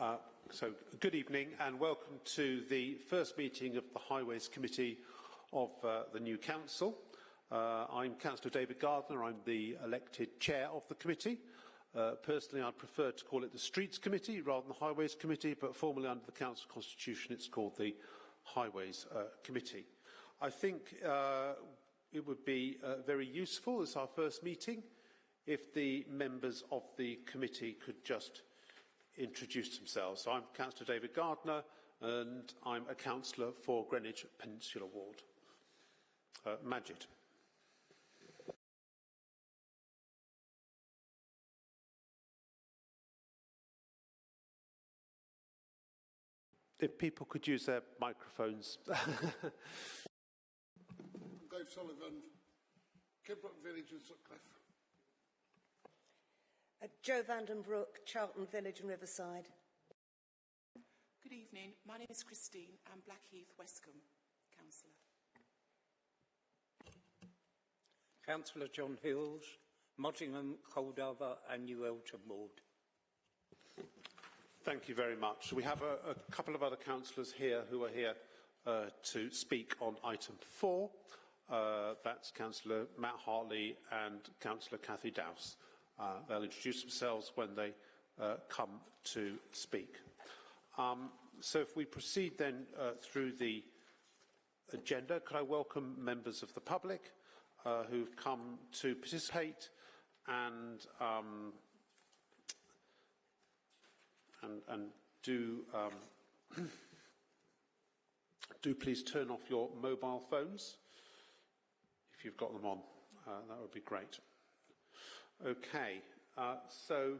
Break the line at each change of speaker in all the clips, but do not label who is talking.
Uh, so, good evening and welcome to the first meeting of the Highways Committee of uh, the new Council. Uh, I'm Councillor David Gardner, I'm the elected chair of the committee. Uh, personally, I'd prefer to call it the Streets Committee rather than the Highways Committee, but formally under the Council Constitution, it's called the Highways uh, Committee. I think uh, it would be uh, very useful as our first meeting if the members of the committee could just introduce themselves. So I'm Councillor David Gardner and I'm a councillor for Greenwich Peninsula Ward. Uh, Majid. If people could use their microphones.
Dave Sullivan, Kidbrooke Village and Sutcliffe.
Uh, Joe Vandenbroek, Charlton Village and Riverside.
Good evening. My name is Christine. I'm Blackheath, Westcombe, Councillor.
Councillor John Hills, Mottingham, Coldharbour and New Eltham Ward.
Thank you very much. We have a, a couple of other councillors here who are here uh, to speak on item four. Uh, that's Councillor Matt Hartley and Councillor Cathy Dowse. Uh, they'll introduce themselves when they uh, come to speak. Um, so if we proceed then uh, through the agenda, could I welcome members of the public uh, who've come to participate and um, and, and do um, do please turn off your mobile phones if you've got them on. Uh, that would be great. Okay, uh, so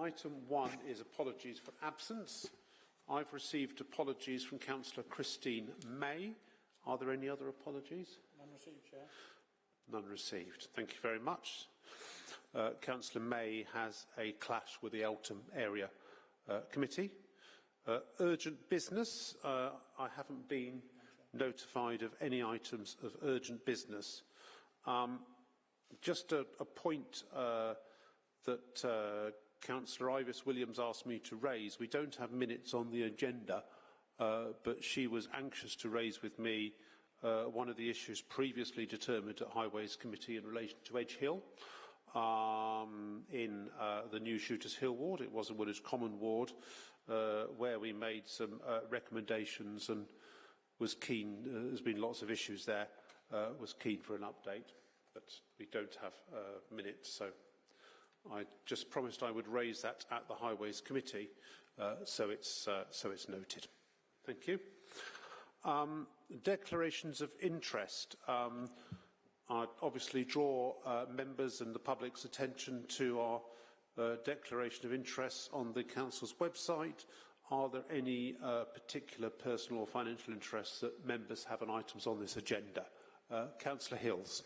item one is apologies for absence. I've received apologies from Councillor Christine May. Are there any other apologies?
None received, Chair.
None received. Thank you very much. Uh, Councillor May has a clash with the Eltham Area uh, Committee. Uh, urgent business. Uh, I haven't been notified of any items of urgent business. Um, just a, a point uh, that uh, Councillor Ivis Williams asked me to raise. We don't have minutes on the agenda, uh, but she was anxious to raise with me uh, one of the issues previously determined at Highways Committee in relation to Edge Hill. Um, in uh, the new Shooters Hill ward, it was a Woolwich Common ward, uh, where we made some uh, recommendations and was keen, uh, there's been lots of issues there, uh, was keen for an update but we don't have uh, minutes, so I just promised I would raise that at the Highways Committee, so, it's, so it's noted. Thank you. Um, declarations of interest. Um, I obviously draw uh, members and the public's attention to our uh, declaration of interest on the Council's website. Are there any uh, particular personal or financial interests that members have on items on this agenda? Uh, Councillor Hills.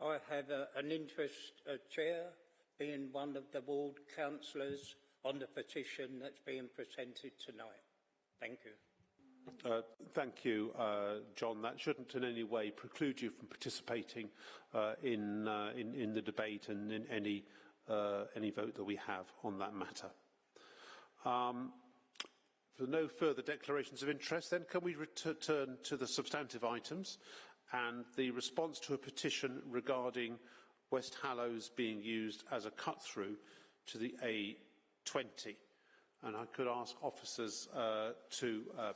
I have a, an interest, uh, Chair, being one of the ward councillors on the petition that's being presented tonight. Thank you.
Uh, thank you, uh, John. That shouldn't in any way preclude you from participating uh, in, uh, in, in the debate and in any, uh, any vote that we have on that matter. Um, for no further declarations of interest, then can we return to the substantive items? and the response to a petition regarding West Hallowes being used as a cut-through to the A20. And I could ask officers uh, to uh,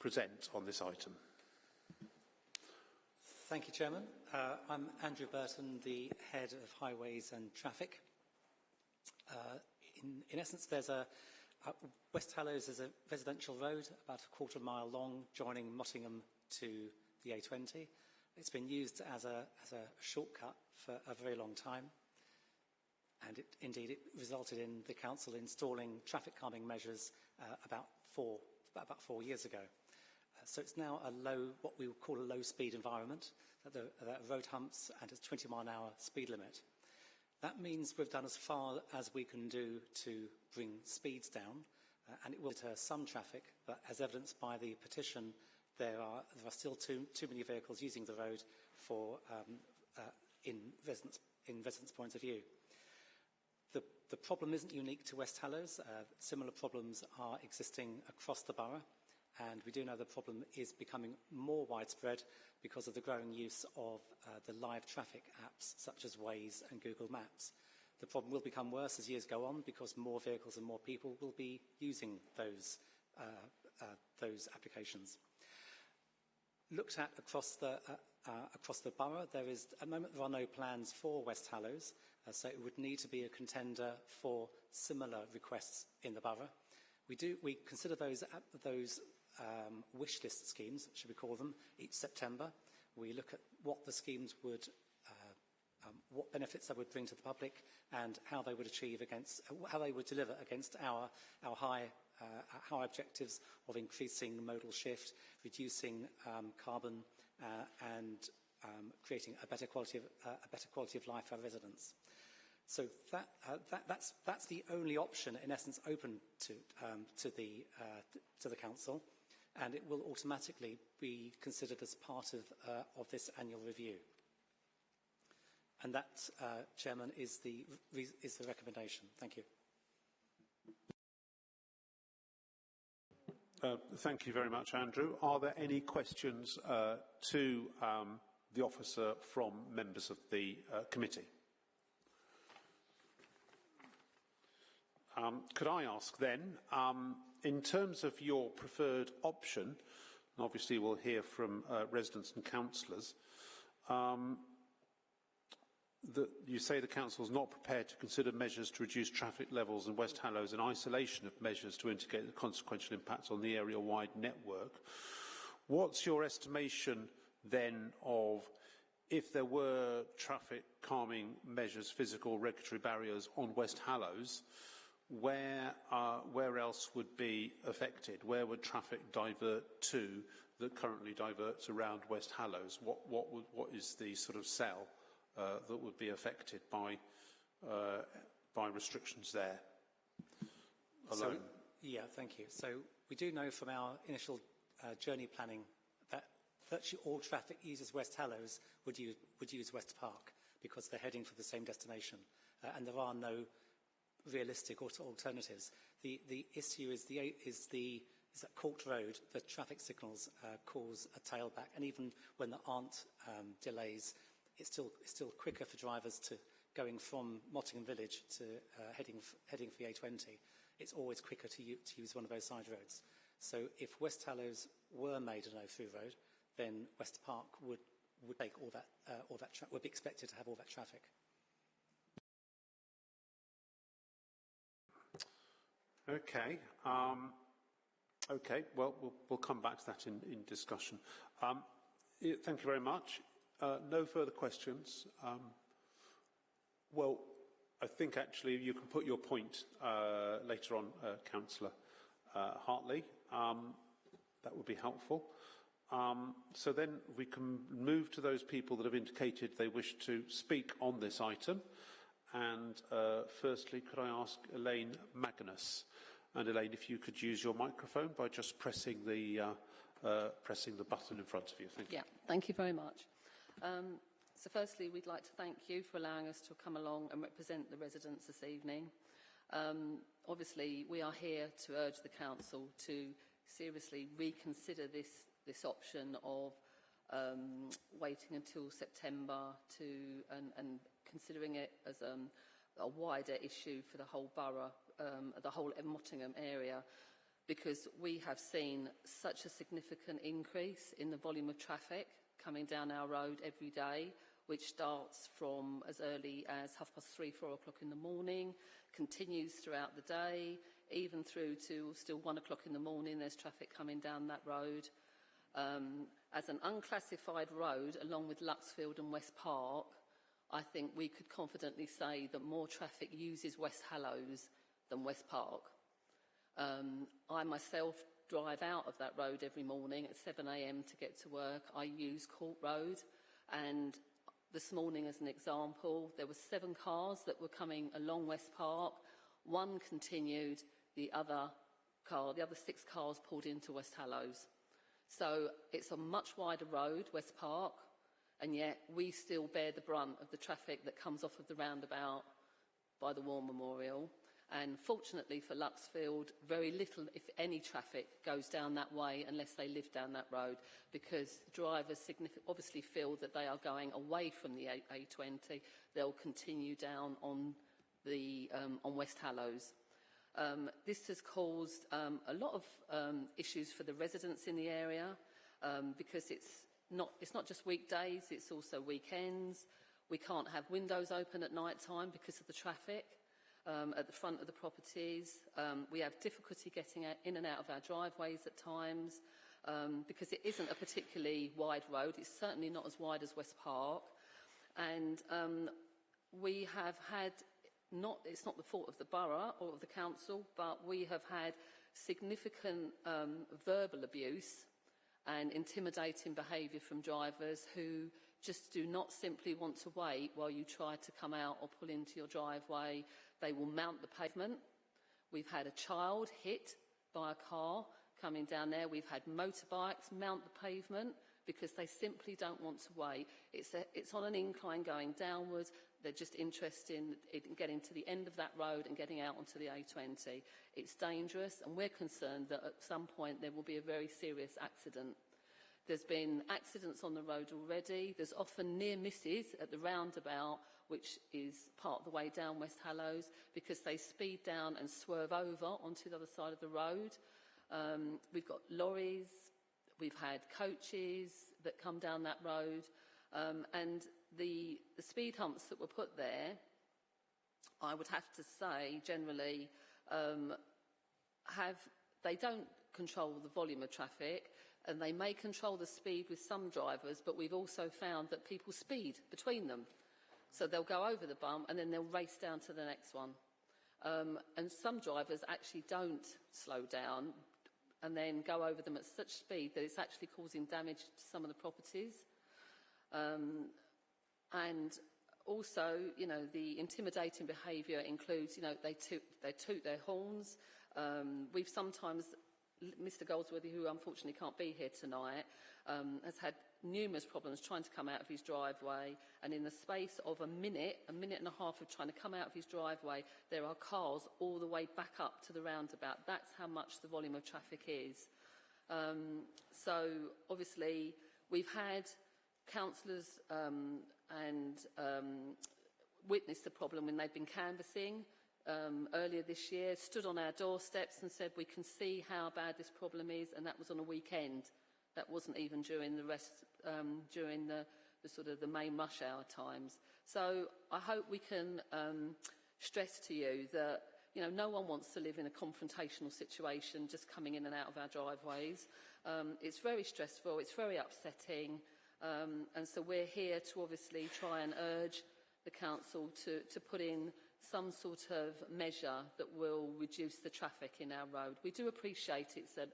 present on this item.
Thank you, Chairman. Uh, I'm Andrew Burton, the Head of Highways and Traffic. Uh, in, in, essence, there's a uh, West Hallowes is a residential road about a quarter mile long, joining Mottingham to the A20. It's been used as a, as a shortcut for a very long time. And it, indeed, it resulted in the council installing traffic calming measures uh, about, four, about four years ago. So it's now a low, what we would call a low speed environment, that the, road humps and a 20 mile an hour speed limit. That means we've done as far as we can do to bring speeds down, uh, and it will deter some traffic, but as evidenced by the petition, there are, there are still too, too many vehicles using the road for, um, uh, in, residents, in points of view. The, the problem isn't unique to West Hallowes. Uh, similar problems are existing across the borough, and we do know the problem is becoming more widespread because of the growing use of uh, the live traffic apps such as Waze and Google Maps. The problem will become worse as years go on because more vehicles and more people will be using those, uh, uh, those applications. Looked at across the, uh, uh, across the borough, there is, at the moment there are no plans for West Hallowes, uh, so it would need to be a contender for similar requests in the borough. We, do, we consider those, those um, wish list schemes, should we call them, each September. We look at what the schemes would, uh, um, what benefits they would bring to the public and how they would achieve against, how they would deliver against our, our high, uh, high objectives of increasing modal shift, reducing um, carbon uh, and um, creating a better, quality of, uh, a better quality of life for our residents. So that, uh, that, that's, that's the only option, in essence, open to, um, to, the, uh, to the council and it will automatically be considered as part of, uh, of this annual review. And that, uh, Chairman, is the, is the recommendation. Thank you.
Uh, thank you very much, Andrew. Are there any questions uh, to um, the officer from members of the uh, committee? Um, could I ask then, um, in terms of your preferred option, obviously we'll hear from uh, residents and councillors, um, that you say the council is not prepared to consider measures to reduce traffic levels in West Hallowes in isolation of measures to mitigate the consequential impacts on the area-wide network. What's your estimation then of if there were traffic calming measures, physical regulatory barriers on West Hallowes, where, uh, where else would be affected? Where would traffic divert to that currently diverts around West Hallowes? What, what, would, what is the sort of cell uh, that would be affected by, uh, by restrictions there alone?
So, yeah, thank you. So we do know from our initial uh, journey planning that virtually all traffic uses West Hallowes would use, would use West Park because they're heading for the same destination. Uh, and there are no realistic alternatives. The, the issue is the, is the is that Court Road, the traffic signals uh, cause a tailback, and even when there aren't um, delays, it's still, it's still quicker for drivers to going from Mottingham Village to uh, heading, heading for the A20. It's always quicker to, to use one of those side roads. So if West Hallowes were made a no-through road, then West Park would, would take all that, uh, all that would be expected to have all that traffic.
Okay. Um, okay. Well, well, we'll come back to that in, in discussion. Um, thank you very much. Uh, no further questions. Um, well, I think actually you can put your point uh, later on, uh, Councillor uh, Hartley. Um, that would be helpful. Um, so then we can move to those people that have indicated they wish to speak on this item. And uh, firstly, could I ask Elaine Magnus? And Elaine, if you could use your microphone by just pressing the, uh, uh, pressing the button in front of you. Thank you.
Yeah, thank you very much. Um, so firstly, we'd like to thank you for allowing us to come along and represent the residents this evening. Um, obviously, we are here to urge the Council to seriously reconsider this, this option of um, waiting until September to, and, and considering it as um, a wider issue for the whole borough, um, the whole Mottingham area, because we have seen such a significant increase in the volume of traffic coming down our road every day, which starts from as early as half past three, four o'clock in the morning, continues throughout the day, even through to still one o'clock in the morning, there's traffic coming down that road. Um, as an unclassified road, along with Luxfield and West Park, I think we could confidently say that more traffic uses West Hallowes than West Park. Um, I myself drive out of that road every morning at 7am to get to work. I use Court Road and this morning as an example. There were seven cars that were coming along West Park. One continued, the other car, the other six cars pulled into West Hallowes. So it's a much wider road, West Park, and yet we still bear the brunt of the traffic that comes off of the roundabout by the War Memorial. And fortunately for Luxfield, very little, if any, traffic goes down that way unless they live down that road because drivers obviously feel that they are going away from the A- A20. They'll continue down on, the, um, on West Hallowes. Um, this has caused um, a lot of um, issues for the residents in the area um, because it's not, it's not just weekdays, it's also weekends. We can't have windows open at night time because of the traffic um, at the front of the properties. Um, we have difficulty getting in and out of our driveways at times um, because it isn't a particularly wide road. It's certainly not as wide as West Park. And um, we have had, not, it's not the fault of the borough or of the council, but we have had significant um, verbal abuse and intimidating behaviour from drivers who just do not simply want to wait while you try to come out or pull into your driveway. They will mount the pavement. We've had a child hit by a car coming down there. We've had motorbikes mount the pavement because they simply don't want to wait. It's, a, it's on an incline going downwards. They're just interested in, in getting to the end of that road and getting out onto the A20. It's dangerous and we're concerned that at some point there will be a very serious accident. There's been accidents on the road already. There's often near misses at the roundabout, which is part of the way down West Hallowes, because they speed down and swerve over onto the other side of the road. Um, we've got lorries, we've had coaches that come down that road, um, and the, the speed humps that were put there, I would have to say, generally, um, have they don't control the volume of traffic and they may control the speed with some drivers, but we've also found that people speed between them. So they'll go over the bump and then they'll race down to the next one. Um, and some drivers actually don't slow down and then go over them at such speed that it's actually causing damage to some of the properties. Um, and also, you know, the intimidating behaviour includes, you know, they toot, they toot their horns. Um, we've sometimes Mr Goldsworthy, who unfortunately can't be here tonight, um, has had numerous problems trying to come out of his driveway and in the space of a minute, a minute and a half of trying to come out of his driveway, there are cars all the way back up to the roundabout. That's how much the volume of traffic is. Um, so obviously we've had councillors um, and um, witnessed the problem when they've been canvassing um, earlier this year, stood on our doorsteps and said we can see how bad this problem is, and that was on a weekend. That wasn't even during the rest, um, during the, the sort of the main rush hour times. So I hope we can um, stress to you that you know, no one wants to live in a confrontational situation just coming in and out of our driveways. Um, it's very stressful, it's very upsetting, um, and so we're here to obviously try and urge the council to, to put in some sort of measure that will reduce the traffic in our road. We do appreciate it's a,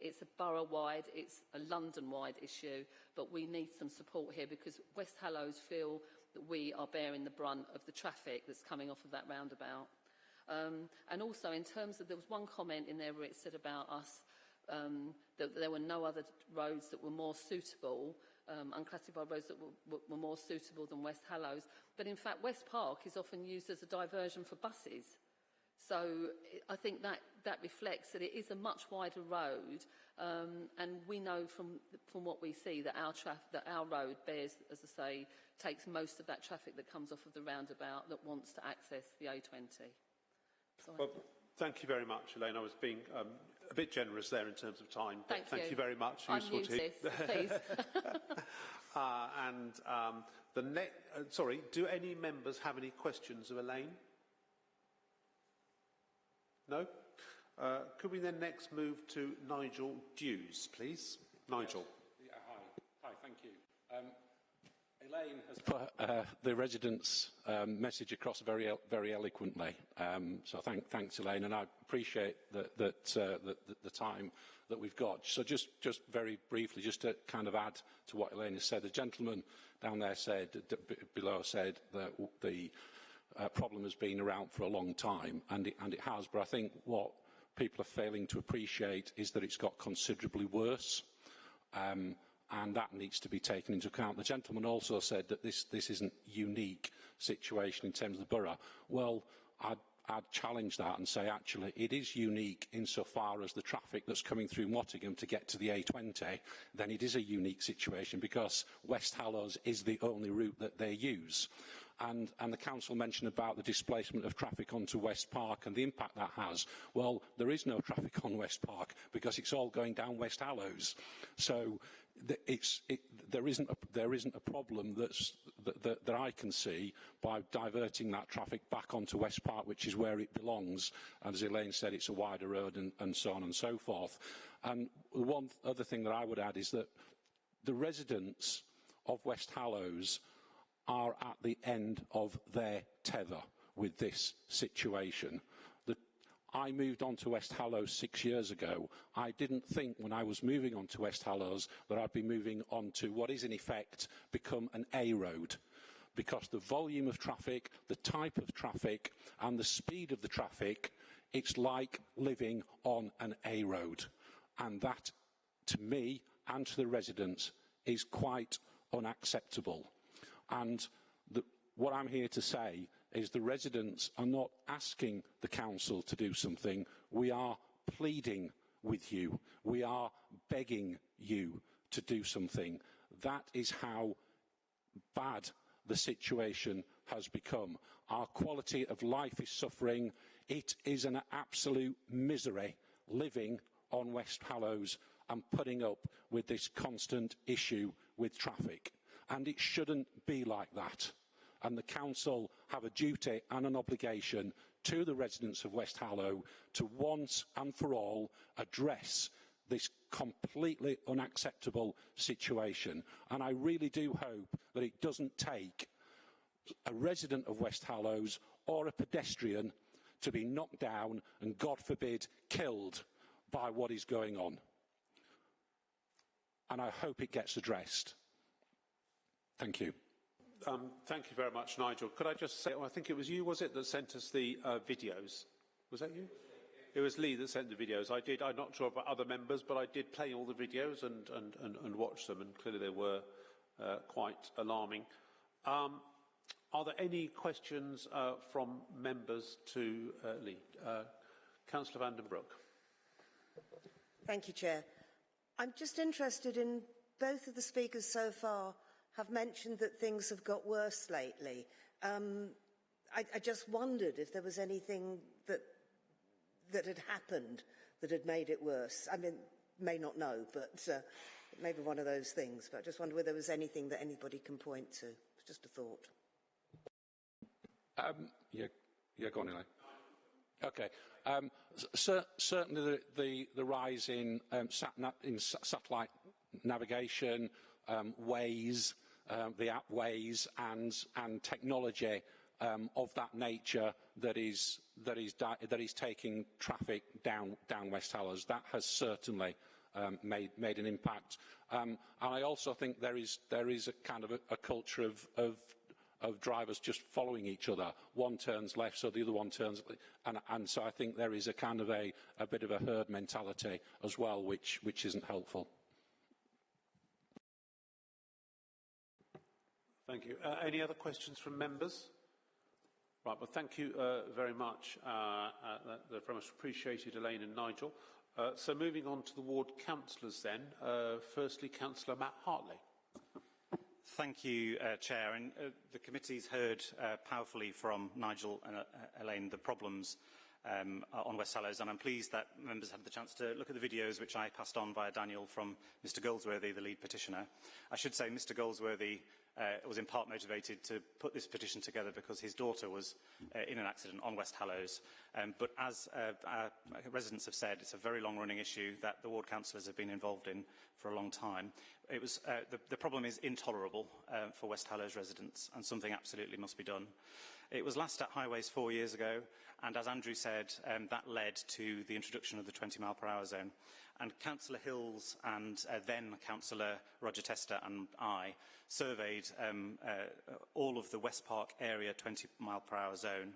it's a borough-wide, it's a London-wide issue, but we need some support here because West Hallowes feel that we are bearing the brunt of the traffic that's coming off of that roundabout. Um, and also in terms of, there was one comment in there where it said about us um, that there were no other roads that were more suitable um, unclassified roads that were, were more suitable than West Hallowes. But in fact, West Park is often used as a diversion for buses. So I think that, that reflects that it is a much wider road um, and we know from, from what we see that our, that our road bears, as I say, takes most of that traffic that comes off of the roundabout that wants to access the A20. Sorry.
Well, thank you very much, Elaine. I was being um, a bit generous there in terms of time. but
Thank
thank
you.
you very much.
I'm
Useful to
to this, please.
uh, and um, the ne- uh, sorry, do any members have any questions of Elaine? No? Uh, could we then next move to Nigel Dews, please? Nigel.
Yeah, hi. Hi, thank you. Um, Elaine has put uh, the residents' um, message across very, very eloquently. Um, so thank, thanks, Elaine, and I appreciate that, uh, the, the time that we've got. So just, just very briefly, just to kind of add to what Elaine has said, the gentleman down there said, below said that the uh, problem has been around for a long time, and it, and it has, but I think what people are failing to appreciate is that it's got considerably worse. Um, and that needs to be taken into account. The gentleman also said that this, this isn't a unique situation in terms of the borough. Well, I'd, I'd challenge that and say actually it is unique insofar as the traffic that's coming through Mottingham to get to the A20, then it is a unique situation because West Hallowes is the only route that they use. And, and the council mentioned about the displacement of traffic onto West Park and the impact that has. Well, there is no traffic on West Park because it's all going down West Hallowes. So it's, it, there, isn't a, there isn't a problem that's, that, that, that I can see by diverting that traffic back onto West Park, which is where it belongs. And as Elaine said, it's a wider road and, and so on and so forth. And one other thing that I would add is that the residents of West Hallowes are at the end of their tether with this situation. I moved on to West Hallowes six years ago. I didn't think when I was moving on to West Hallowes that I'd be moving on to what is in effect become an A road because the volume of traffic, the type of traffic and the speed of the traffic, it's like living on an A road. And that, to me and to the residents, is quite unacceptable. And the, what I'm here to say is the residents are not asking the council to do something. We are pleading with you. We are begging you to do something. That is how bad the situation has become. Our quality of life is suffering. It is an absolute misery living on West Hallowes and putting up with this constant issue with traffic. And it shouldn't be like that and the council have a duty and an obligation to the residents of West Hallow to once and for all address this completely unacceptable situation. And I really do hope that it doesn't take a resident of West Hallowes or a pedestrian to be knocked down and, God forbid, killed by what is going on. And I hope it gets addressed. Thank you.
Um, thank you very much, Nigel. Could I just say, oh, I think it was you, was it, that sent us the uh, videos? Was that you? It was Lee that sent the videos. I did, I'm not sure about other members, but I did play all the videos and, and, and, and watch them, and clearly they were uh, quite alarming. Um, are there any questions uh, from members to uh, Lee? Uh, Councillor van den Broek.
Thank you, Chair. I'm just interested in both of the speakers so far have mentioned that things have got worse lately. Um, I, I just wondered if there was anything that, that had happened that had made it worse. I mean, may not know, but uh, maybe one of those things. But I just wonder whether there was anything that anybody can point to. It's just a thought.
Um, yeah, yeah, go on, Elaine. Okay. Um, cer certainly the, the, the rise in, um, sat in satellite navigation, um, Waze, um, the app Waze and, and technology um, of that nature that is, that is, that is taking traffic down, down West Hallowes. That has certainly um, made, made an impact. Um, and I also think there is, there is a kind of a, a culture of, of, of drivers just following each other. One turns left, so the other one turns... And, and so I think there is a kind of a, a bit of a herd mentality as well, which, which isn't helpful.
Thank you. Uh, any other questions from members? Right, well, thank you uh, very much. Uh, uh that, very much appreciated, Elaine and Nigel. Uh, so moving on to the ward councillors then. Uh, firstly, Councillor Matt Hartley.
Thank you, Chair. And the committee's heard powerfully from Nigel and Elaine the problems um, on West Hallowes, and I'm pleased that members had the chance to look at the videos which I passed on via Daniel from Mr Goldsworthy, the lead petitioner. I should say Mr Goldsworthy uh, was in part motivated to put this petition together because his daughter was uh, in an accident on West Hallows. Um, but as uh, our residents have said, it's a very long-running issue that the ward councillors have been involved in for a long time. It was, uh, the, the problem is intolerable uh, for West Hallows residents, and something absolutely must be done. It was last at highways four years ago, and as Andrew said, um, that led to the introduction of the 20 mile per hour zone. And Councillor Hills and uh, then Councillor Roger Tester and I surveyed um, uh, all of the West Park area 20 mile per hour zone.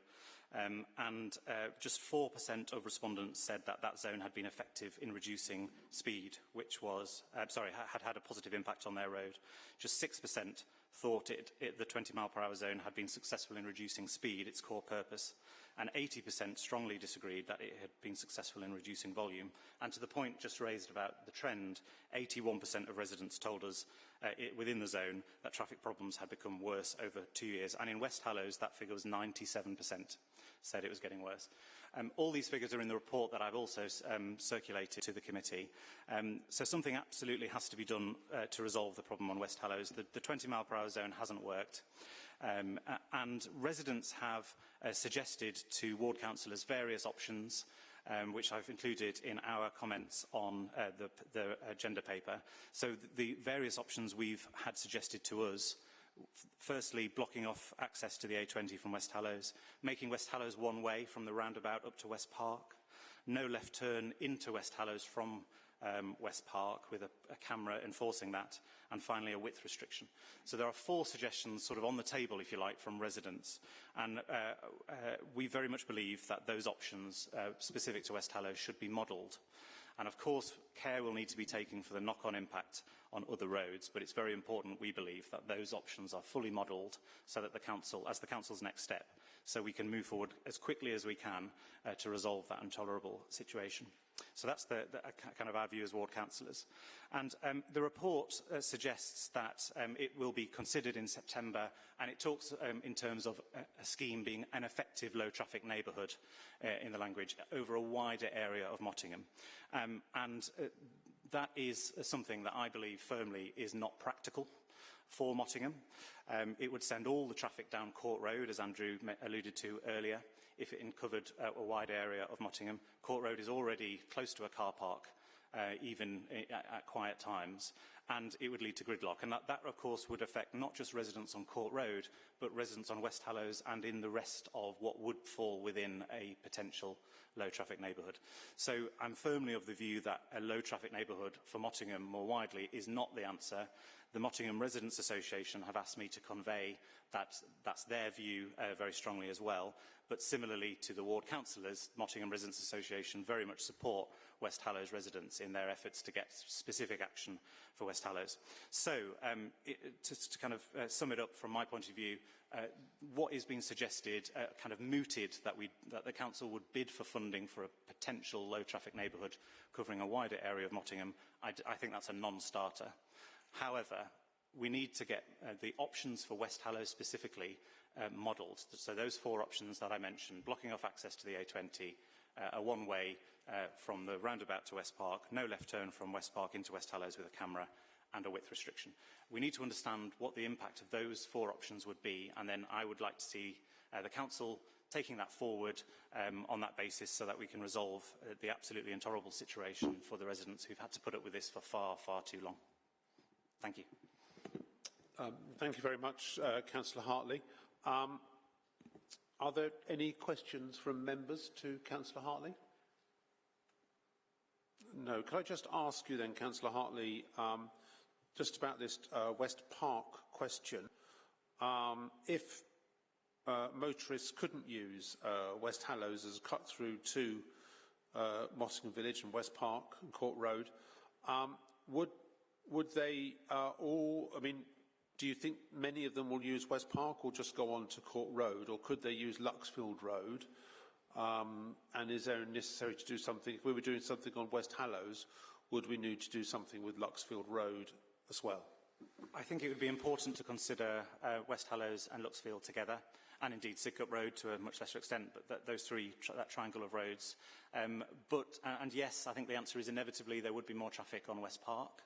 Um, and uh, just 4% of respondents said that that zone had been effective in reducing speed, which was, uh, sorry, had had a positive impact on their road. Just 6% thought it, it, the 20 mile per hour zone had been successful in reducing speed, its core purpose, and 80% strongly disagreed that it had been successful in reducing volume. And to the point just raised about the trend, 81% of residents told us uh, it, within the zone that traffic problems had become worse over two years. And in West Hallows, that figure was 97% said it was getting worse. Um, all these figures are in the report that I've also um, circulated to the committee. Um, so something absolutely has to be done uh, to resolve the problem on West Hallows. The, the 20 mile per hour zone hasn't worked. Um, and residents have uh, suggested to ward councillors various options, um, which I've included in our comments on uh, the, the agenda paper. So the various options we've had suggested to us firstly blocking off access to the A20 from West Hallows, making West Hallows one way from the roundabout up to West Park, no left turn into West Hallows from um, West Park with a, a camera enforcing that, and finally a width restriction. So there are four suggestions sort of on the table, if you like, from residents. And uh, uh, we very much believe that those options uh, specific to West Hallow should be modelled. And of course, care will need to be taken for the knock-on impact on other roads, but it's very important, we believe, that those options are fully modelled so that the Council, as the Council's next step, so we can move forward as quickly as we can uh, to resolve that intolerable situation. So that's the, the kind of our view as ward councillors. And um, the report uh, suggests that um, it will be considered in September, and it talks um, in terms of a, a scheme being an effective low-traffic neighbourhood uh, in the language over a wider area of Mottingham. Um, and uh, that is something that I believe firmly is not practical for Mottingham. Um, it would send all the traffic down Court Road, as Andrew alluded to earlier, if it covered uh, a wide area of Mottingham. Court Road is already close to a car park, uh, even at, at quiet times, and it would lead to gridlock. And that, that, of course, would affect not just residents on Court Road, but residents on West Hallowes and in the rest of what would fall within a potential low-traffic neighbourhood. So I'm firmly of the view that a low-traffic neighbourhood for Mottingham more widely is not the answer. The Mottingham Residents Association have asked me to convey that that's their view uh, very strongly as well. But similarly to the ward councillors, Mottingham Residents Association very much support West Hallowes residents in their efforts to get specific action for West Hallowes. So, um, it, to, to kind of uh, sum it up from my point of view, uh, what is being suggested, uh, kind of mooted that, we, that the council would bid for funding for a potential low-traffic neighbourhood covering a wider area of Mottingham, I, I think that's a non-starter. However, we need to get uh, the options for West Hallowes specifically uh, modelled. So those four options that I mentioned, blocking off access to the A20, uh, a one-way uh, from the roundabout to West Park, no left turn from West Park into West Hallowes with a camera, and a width restriction. We need to understand what the impact of those four options would be, and then I would like to see uh, the Council taking that forward um, on that basis so that we can resolve uh, the absolutely intolerable situation for the residents who've had to put up with this for far, far too long. Thank you.
Um, thank you very much, uh, Councillor Hartley. Um, are there any questions from members to Councillor Hartley? No. Could I just ask you then, Councillor Hartley, um, just about this uh, West Park question. Um, if uh, motorists couldn't use uh, West Hallowes as a cut through to uh, Mottingham Village and West Park and Court Road, um, would would they uh, all? I mean, do you think many of them will use West Park or just go on to Court Road, or could they use Luxfield Road? Um, and is there necessary to do something? If we were doing something on West Hallowes, would we need to do something with Luxfield Road as well?
I think it would be important to consider uh, West Hallowes and Luxfield together, and indeed Sidcup Road to a much lesser extent, but th those three, tr that triangle of roads. Um, but, uh, and yes, I think the answer is inevitably there would be more traffic on West Park.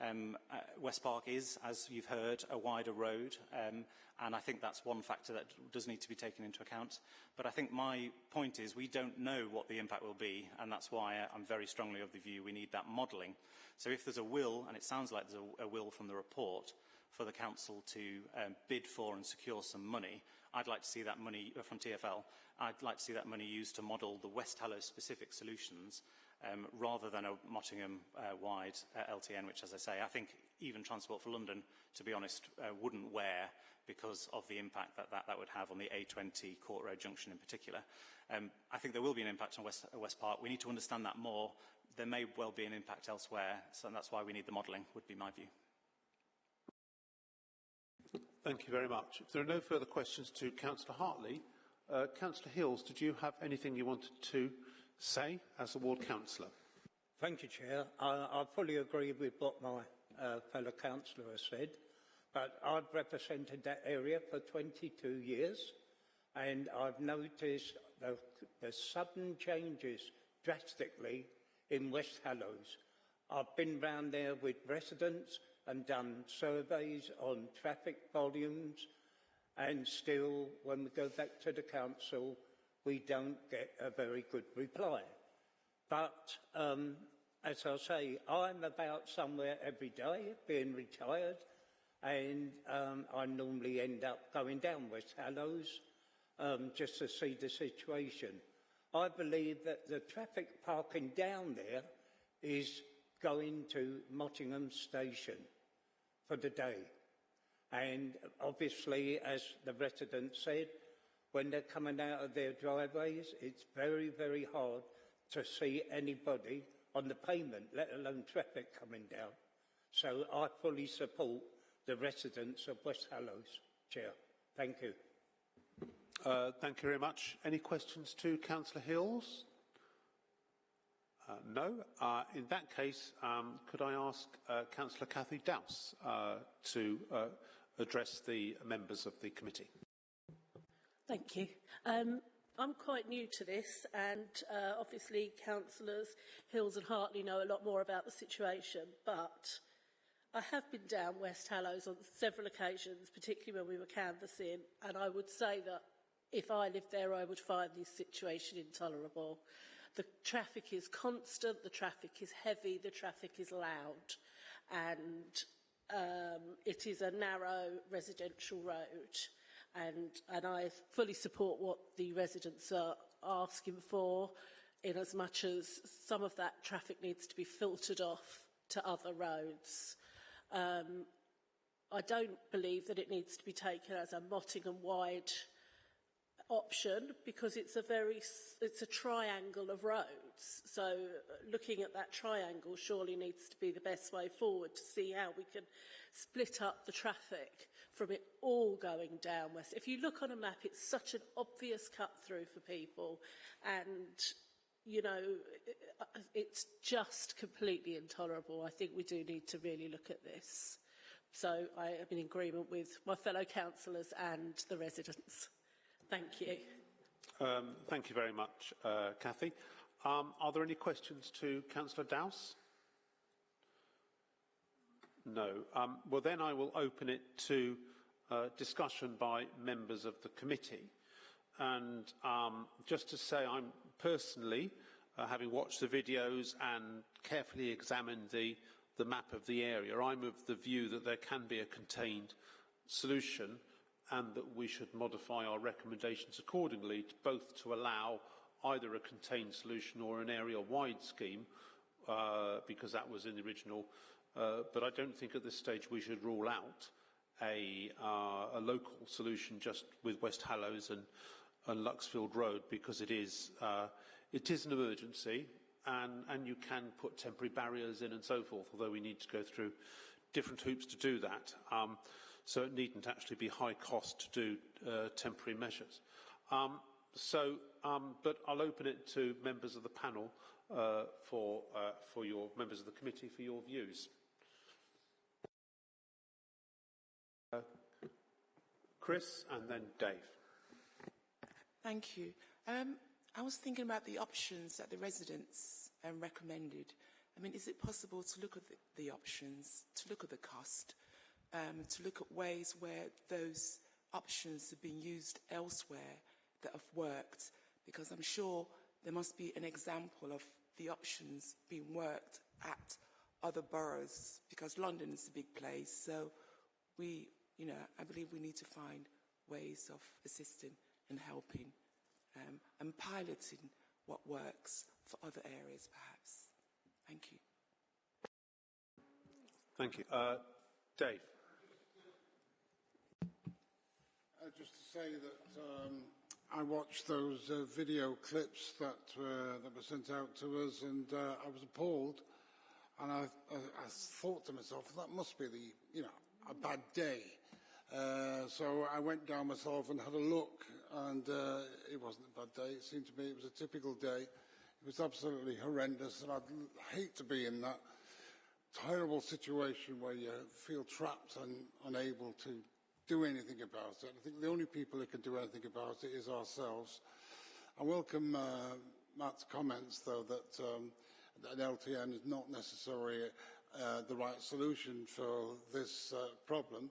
Um, uh, West Park is, as you've heard, a wider road, um, and I think that's one factor that does need to be taken into account. But I think my point is we don't know what the impact will be, and that's why I'm very strongly of the view we need that modelling. So if there's a will, and it sounds like there's a, a will from the report, for the council to um, bid for and secure some money, I'd like to see that money uh, from TFL. I'd like to see that money used to model the West Hallowes specific solutions um, rather than a Mottingham-wide uh, uh, LTN, which, as I say, I think even Transport for London, to be honest, uh, wouldn't wear because of the impact that, that that would have on the A20 Court Road junction in particular. Um, I think there will be an impact on West, uh, West Park. We need to understand that more. There may well be an impact elsewhere, so that's why we need the modelling, would be my view.
Thank you very much. If there are no further questions to Councillor Hartley, uh, Councillor Hills, did you have anything you wanted to say as a ward councillor?
Thank you, Chair. I, I fully agree with what my uh, fellow councillor has said, but I've represented that area for 22 years, and I've noticed the, the sudden changes drastically in West Hallowes. I've been round there with residents and done surveys on traffic volumes, and still, when we go back to the council, we don't get a very good reply. But um, as I say, I'm about somewhere every day, being retired, and um, I normally end up going down West Hallowes um, just to see the situation. I believe that the traffic parking down there is going to Mottingham Station for the day. And obviously, as the resident said, when they're coming out of their driveways, it's very, very hard to see anybody on the pavement, let alone traffic coming down. So I fully support the residents of West Hallowes. Chair, thank you.
Uh, thank you very much. Any questions to Councillor Hills? Uh, no. Uh, in that case, um, could I ask uh, Councillor Cathy Dowse uh, to uh, address the members of the committee?
Thank you. Um, I'm quite new to this and uh, obviously councillors Hills and Hartley know a lot more about the situation but I have been down West Hallowes on several occasions, particularly when we were canvassing and I would say that if I lived there I would find this situation intolerable. The traffic is constant, the traffic is heavy, the traffic is loud, and um, it is a narrow residential road. And, and I fully support what the residents are asking for, in as much as some of that traffic needs to be filtered off to other roads. Um, I don't believe that it needs to be taken as a Mottingham-wide option because it's a very it's a triangle of roads so uh, looking at that triangle surely needs to be the best way forward to see how we can split up the traffic from it all going down west if you look on a map it's such an obvious cut through for people and you know it's just completely intolerable i think we do need to really look at this so i am in agreement with my fellow councillors and the residents Thank you.
Um, thank you very much, uh, Cathy. Um, are there any questions to Councillor Dowse? No. Um, well, then I will open it to uh, discussion by members of the committee. And um, just to say, I'm personally, uh, having watched the videos and carefully examined the, the map of the area, I'm of the view that there can be a contained solution and that we should modify our recommendations accordingly, to both to allow either a contained solution or an area-wide scheme, uh, because that was in the original. Uh, but I don't think at this stage we should rule out a, uh, a local solution just with West Hallowes and, and Luxfield Road, because it is, uh, it is an emergency, and, and you can put temporary barriers in and so forth, although we need to go through different hoops to do that. Um, so it needn't actually be high cost to do uh, temporary measures. Um, so, um, but I'll open it to members of the panel uh, for, uh, for your members of the committee for your views. Chris and then Dave.
Thank you. Um, I was thinking about the options that the residents um, recommended. I mean, is it possible to look at the, the options, to look at the cost, um, to look at ways where those options have been used elsewhere that have worked? Because I'm sure there must be an example of the options being worked at other boroughs, because London is a big place. So we, you know, I believe we need to find ways of assisting and helping um, and piloting what works for other areas, perhaps. Thank you.
Thank you. Uh, Dave.
Uh, just to say that um, I watched those uh, video clips that, uh, that were sent out to us and uh, I was appalled. And I, I, I thought to myself, that must be the, you know, a bad day. Uh, so I went down myself and had a look and uh, it wasn't a bad day. It seemed to me it was a typical day. It was absolutely horrendous and I'd hate to be in that terrible situation where you feel trapped and unable to do anything about it. I think the only people who can do anything about it is ourselves. I welcome uh, Matt's comments, though, that, um, that LTN is not necessarily uh, the right solution for this uh, problem.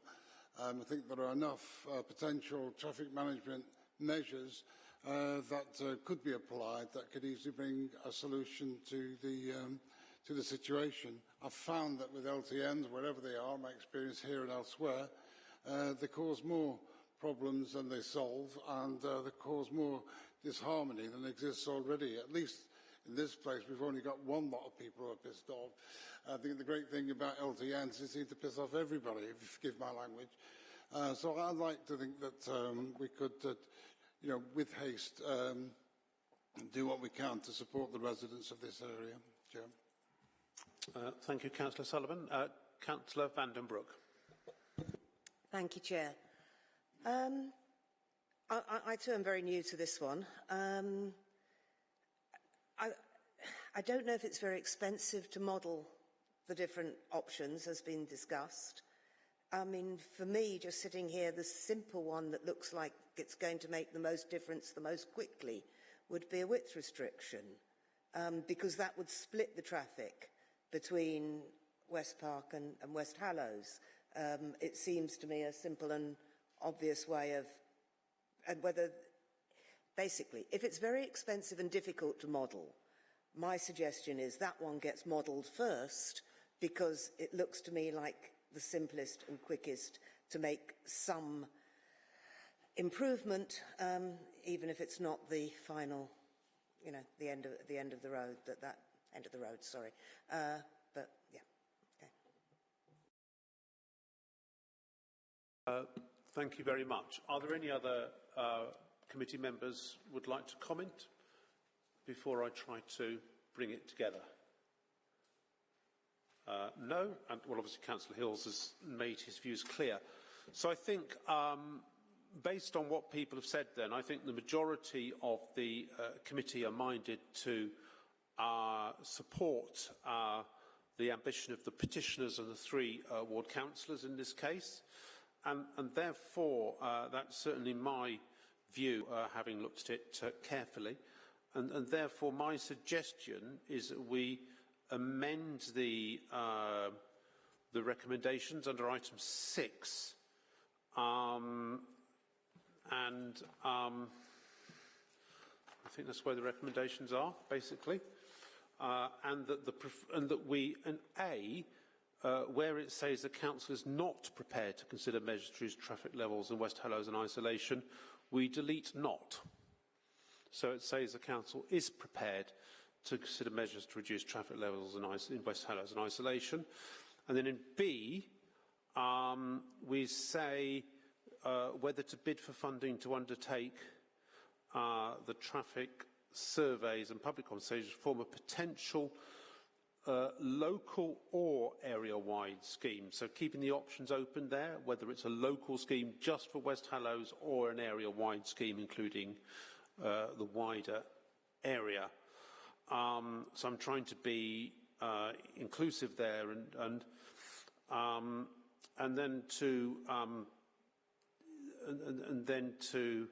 Um, I think there are enough uh, potential traffic management measures uh, that uh, could be applied that could easily bring a solution to the um, to the situation. I've found that with LTNs, wherever they are, my experience here and elsewhere, uh, they cause more problems than they solve, and uh, they cause more disharmony than exists already. At least in this place, we've only got one lot of people who are pissed off. I think the great thing about LTNs is they seem to piss off everybody, if you forgive my language. Uh, so I'd like to think that um, we could, uh, you know, with haste, um, do what we can to support the residents of this area. Chair.
Uh, thank you, Councillor Sullivan. Uh, Councillor Vandenbroek.
Thank you, Chair. Um, I, I, I too am very new to this one. Um, I, I don't know if it's very expensive to model the different options as been discussed. I mean, for me, just sitting here, the simple one that looks like it's going to make the most difference the most quickly would be a width restriction, um, because that would split the traffic between West Park and, and West Hallowes. Um, it seems to me a simple and obvious way of, and whether, basically, if it's very expensive and difficult to model, my suggestion is that one gets modelled first because it looks to me like the simplest and quickest to make some improvement, um, even if it's not the final, you know, the end of the end of the road. That that end of the road. Sorry, uh, but yeah. Okay.
Uh, thank you very much. Are there any other uh, committee members would like to comment before I try to bring it together? Uh, no, and well, obviously Councillor Hills has made his views clear. So I think, um, based on what people have said then, I think the majority of the uh, committee are minded to uh, support uh, the ambition of the petitioners and the three uh, ward councillors in this case. And, and therefore, uh, that's certainly my view, having looked at it carefully. And, and therefore, my suggestion is that we amend the, uh, the recommendations under item six. Um, and um, I think that's where the recommendations are, basically. Uh, and that the and that we an A uh, where it says the council is not prepared to consider measures to reduce traffic levels in West Hallowes and isolation, we delete not. So it says the council is prepared to consider measures to reduce traffic levels in, West Hallowes and isolation. And then in B, um, we say uh, whether to bid for funding to undertake uh, the traffic surveys and public consultations form a potential uh, local or area-wide scheme. So keeping the options open there, whether it's a local scheme just for West Hallowes or an area-wide scheme including the wider area. Um, so I'm trying to be uh, inclusive there and, and, um, and then to, um, and, and, then to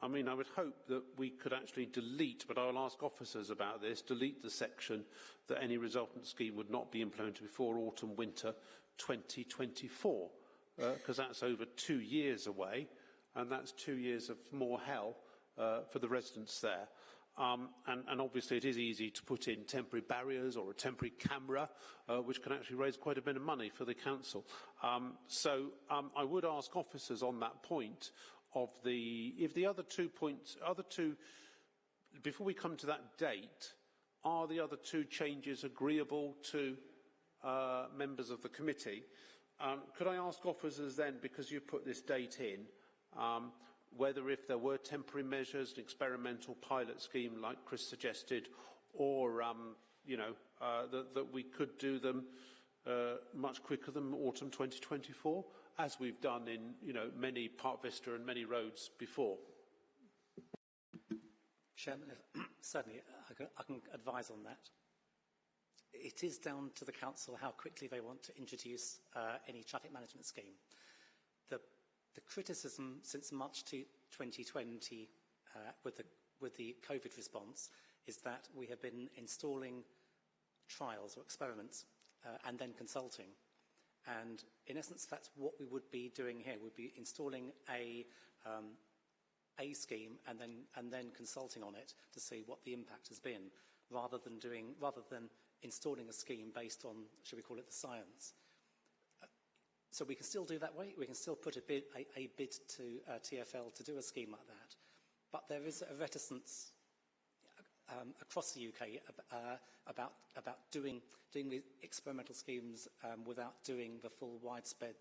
I mean, I would hope that we could actually delete, but I'll ask officers about this, delete the section that any resultant scheme would not be implemented before autumn winter 2024, because uh, that's over two years away, and that's two years of more hell uh, for the residents there. Um, and, and, obviously it is easy to put in temporary barriers or a temporary camera, uh, which can actually raise quite a bit of money for the council. Um, so um, I would ask officers on that point of the, if the other two points, other two, before we come to that date, are the other two changes agreeable to uh, members of the committee? Um, could I ask officers then, because you put this date in, um, whether if there were temporary measures, an experimental pilot scheme like Chris suggested, or um, you know uh, that, that, we could do them uh, much quicker than autumn 2024, as we've done in you know many Park Vista and many roads before.
Chairman, certainly I can, I can advise on that. It is down to the council how quickly they want to introduce uh, any traffic management scheme. The criticism since March 2020 uh, with, the, with the COVID response is that we have been installing trials or experiments uh, and then consulting. And in essence, that's what we would be doing here. We'd be installing a, um, a scheme and then, and then consulting on it to see what the impact has been, rather than, doing, rather than installing a scheme based on, should we call it, the science. So we can still do that way. We can still put a bid, a, a bid to uh, TFL to do a scheme like that. But there is a reticence um, across the UK uh, about, about doing, doing experimental schemes um, without doing the full widespread,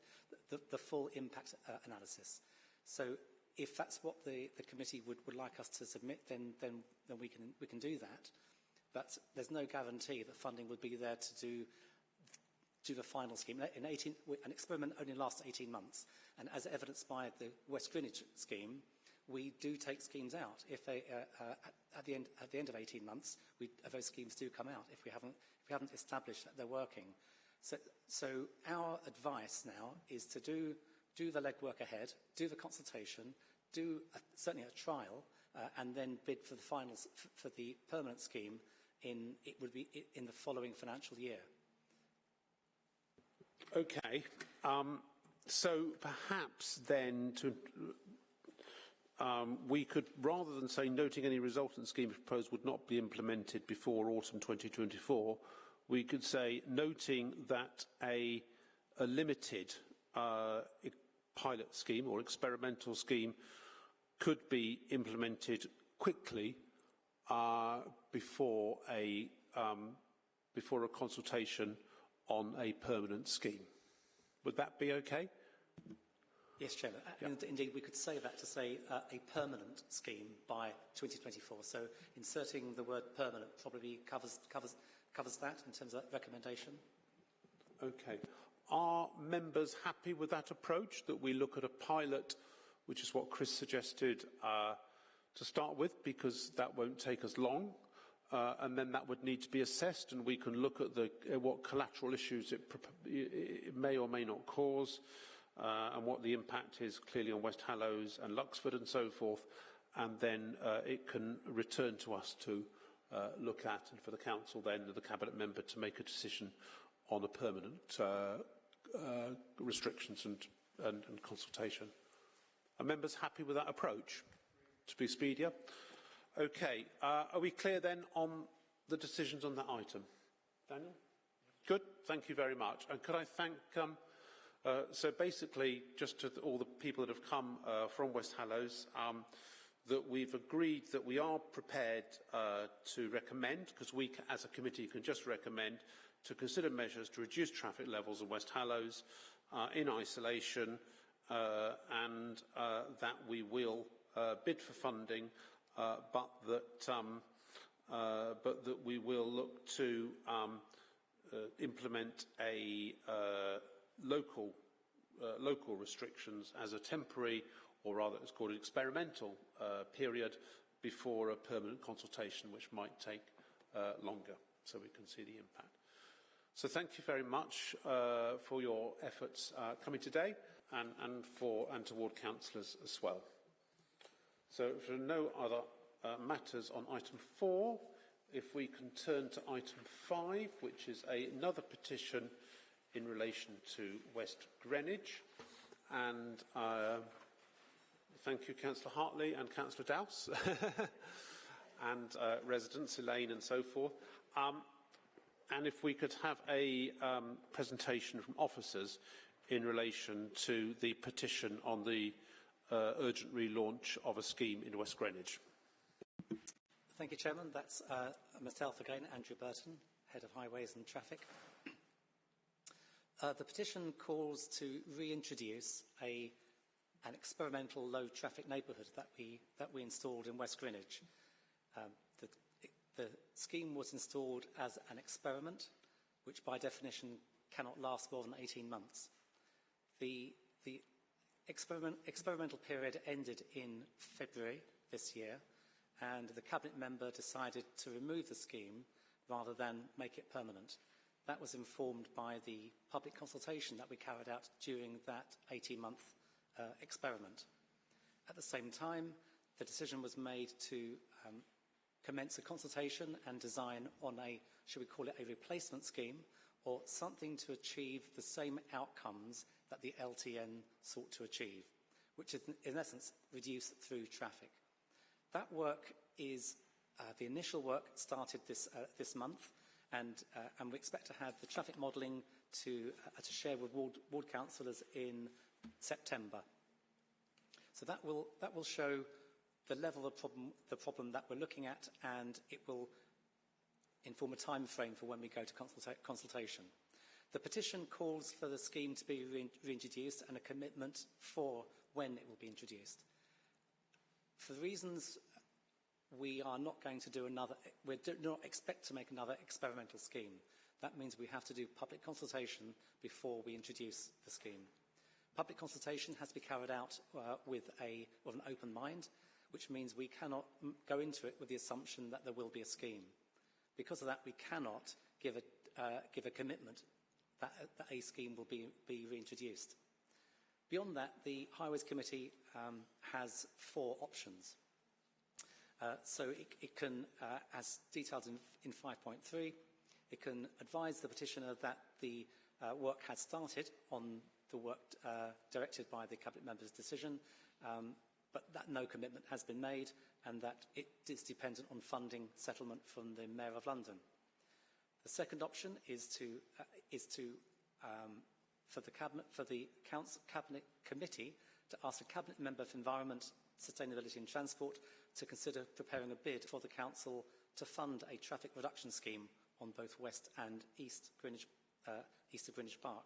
the, the full impact uh, analysis. So if that's what the, the committee would, would like us to submit, then, then, then we, can, we can do that. But there's no guarantee that funding would be there to do do the final scheme. In 18, an experiment only lasts 18 months, and as evidenced by the West Greenwich scheme, we do take schemes out. If they, uh, uh, at, the end, at the end of 18 months, we, uh, those schemes do come out if we haven't, if we haven't established that they're working. So, so our advice now is to do, do the legwork ahead, do the consultation, do a, certainly a trial, uh, and then bid for the finals for the permanent scheme in, it would be in the following financial year.
Okay. Um, so perhaps then to, um, we could, rather than say noting any resultant scheme proposed would not be implemented before autumn 2024, we could say noting that a, a limited uh, pilot scheme or experimental scheme could be implemented quickly uh, before a um, before a consultation on a permanent scheme. Would that be okay?
Yes, Chairman. Yeah. Indeed, we could say that to say uh, a permanent scheme by 2024. So inserting the word permanent probably covers, covers, covers that in terms of recommendation.
Okay. Are members happy with that approach, that we look at a pilot, which is what Chris suggested, uh, to start with, because that won't take us long, uh, and then that would need to be assessed and we can look at the, uh, what collateral issues it, it, may or may not cause uh, and what the impact is clearly on West Hallowes and Luxford and so forth and then uh, it can return to us to uh, look at and for the council then the cabinet member to make a decision on a permanent uh, restrictions and, and, and consultation. Are members happy with that approach to be speedier? Okay, uh, are we clear then on the decisions on that item? Daniel? Good, thank you very much. And could I thank, um, uh, so basically, just to all the people that have come uh, from West Hallowes, um, that we've agreed that we are prepared uh, to recommend, because we as a committee can just recommend, to consider measures to reduce traffic levels in West Hallowes uh, in isolation, uh, and that we will bid for funding uh, but that um, uh, but that we will look to um, uh, implement a uh, local uh, local restrictions as a temporary, or rather, it's called an experimental uh, period before a permanent consultation, which might take longer, so we can see the impact. So thank you very much for your efforts coming today, and, and for and toward councillors as well. So if there are no other uh, matters on item four, if we can turn to item five, which is a, another petition in relation to West Greenwich. And uh, thank you, Councillor Hartley and Councillor Dowse, and uh, residents, Elaine and so forth. Um, and if we could have a um, presentation from officers in relation to the petition on the uh, urgent relaunch of a scheme in West Greenwich.
Thank you, Chairman. That's uh, myself again, Andrew Burton, Head of Highways and Traffic. Uh, the petition calls to reintroduce a, an experimental low traffic neighbourhood that we, that we installed in West Greenwich. Um, the, the scheme was installed as an experiment, which by definition cannot last more than 18 months. The experiment, experimental period ended in February this year, and the Cabinet member decided to remove the scheme rather than make it permanent. That was informed by the public consultation that we carried out during that 18-month uh, experiment. At the same time, the decision was made to um, commence a consultation and design on a, should we call it a replacement scheme, or something to achieve the same outcomes that the LTN sought to achieve, which is in essence reduce through traffic. That work is, uh, the initial work started this, uh, this month and, uh, and we expect to have the traffic modelling to, uh, to share with ward, ward councillors in September. So that will, that will show the level of problem, the problem that we're looking at and it will inform a time frame for when we go to consulta consultation. The petition calls for the scheme to be re reintroduced and a commitment for when it will be introduced. For the reasons we are not going to do another, we do not expect to make another experimental scheme. That means we have to do public consultation before we introduce the scheme. Public consultation has to be carried out uh, with, a, with an open mind, which means we cannot go into it with the assumption that there will be a scheme. Because of that, we cannot give a, uh, give a commitment that, that, a scheme will be, be reintroduced. Beyond that, the Highways Committee um, has four options. Uh, so it, it can, uh, as detailed in, in 5.3, it can advise the petitioner that the uh, work has started on the work uh, directed by the Cabinet member's decision, um, but that no commitment has been made and that it is dependent on funding settlement from the Mayor of London. The second option is to, uh, is to um, for the Cabinet, for the Council, Cabinet Committee to ask a Cabinet Member for Environment, Sustainability and Transport to consider preparing a bid for the Council to fund a traffic reduction scheme on both West and East, Greenwich, uh, East of Greenwich Park.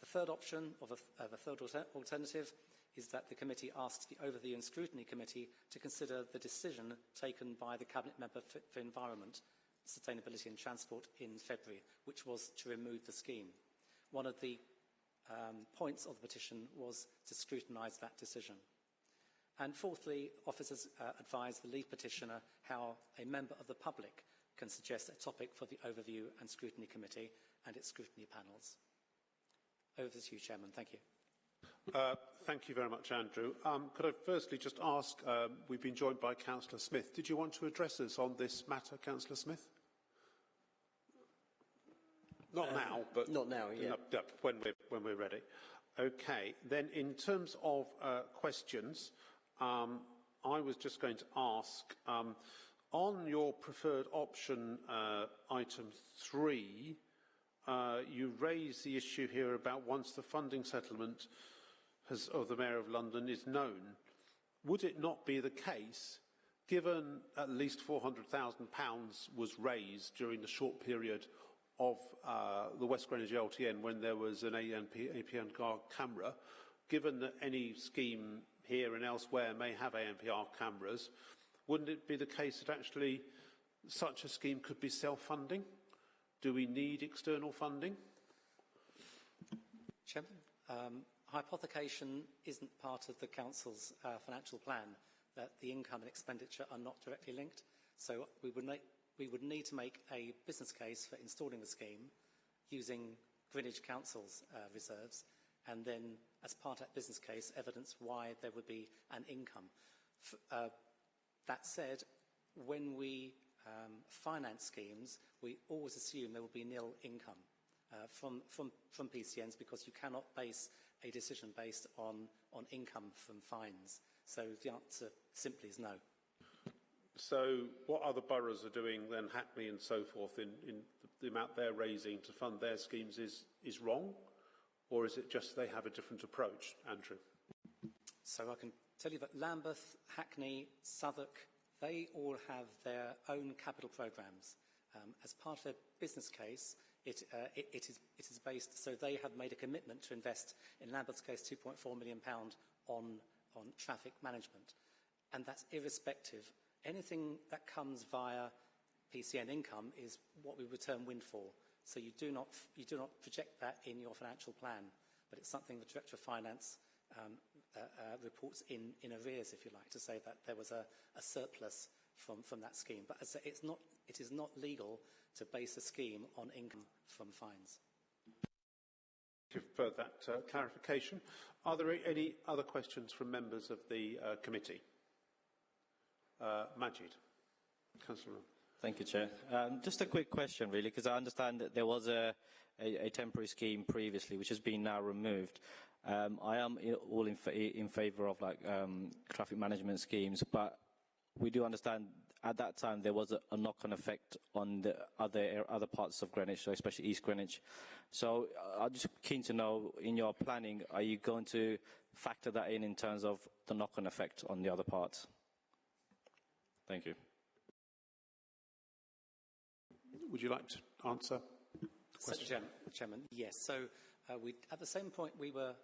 The third option, or the third alter alternative, is that the committee asks the Overview and Scrutiny Committee to consider the decision taken by the Cabinet Member for, for Environment, Sustainability and Transport in February, which was to remove the scheme. One of the um, points of the petition was to scrutinise that decision. And fourthly, officers uh, advise the lead petitioner how a member of the public can suggest a topic for the Overview and Scrutiny Committee and its scrutiny panels. Over to you, Chairman. Thank you.
Uh, thank you very much, Andrew. Um, could I firstly just ask, um, we've been joined by Councillor Smith. Did you want to address us on this matter, Councillor Smith? Not uh, now, but
not now. Yeah.
No, when we're when we're ready. Okay. Then, in terms of uh, questions, um, I was just going to ask um, on your preferred option, uh, item three. Uh, you raise the issue here about once the funding settlement has, of the Mayor of London is known, would it not be the case, given at least £400,000 was raised during the short period of uh, the West Greenwich LTN when there was an ANP, APN camera, given that any scheme here and elsewhere may have ANPR cameras, wouldn't it be the case that actually such a scheme could be self-funding? Do we need external funding?
Chairman, um, hypothecation isn't part of the Council's uh, financial plan, that the income and expenditure are not directly linked. So we would we would need to make a business case for installing the scheme using Greenwich Council's uh, reserves and then, as part of that business case, evidence why there would be an income. F uh, that said, when we um, finance schemes, we always assume there will be nil income uh, from, from, from PCNs because you cannot base a decision based on, on income from fines. So the answer simply is no.
So what other boroughs are doing then, Hackney and so forth, in, in the amount they're raising to fund their schemes is, is wrong? Or is it just they have a different approach, Andrew?
So I can tell you that Lambeth, Hackney, Southwark, they all have their own capital programmes. Um, as part of their business case, it, uh, it, it, is, it is based, so they have made a commitment to invest, in Lambeth's case, £2.4 million on, on traffic management. And that's irrespective. Anything that comes via PCN income is what we would term windfall. So you do not, you do not project that in your financial plan, but it's something the Director of Finance um, uh, uh, reports in, in arrears, if you like, to say that there was a, a surplus from, from that scheme. But as it's not, it is not legal to base a scheme on income from fines.
Thank you for that uh, clarification. Are there any other questions from members of the uh, committee? Uh, Majid. Councillor.
Thank you, Chair. Um, just a quick question, really, because I understand that there was a, a, a, temporary scheme previously, which has been now removed. Um, I am all in, fa in favour of like um, traffic management schemes, but we do understand at that time there was a, a knock-on effect on the other other parts of Greenwich, so especially East Greenwich. So uh, I'm just keen to know, in your planning, are you going to factor that in in terms of the knock-on effect on the other parts? Thank you.
Would you like to answer?
Mr. Chairman, Chairman, yes. So uh, we, at the same point we were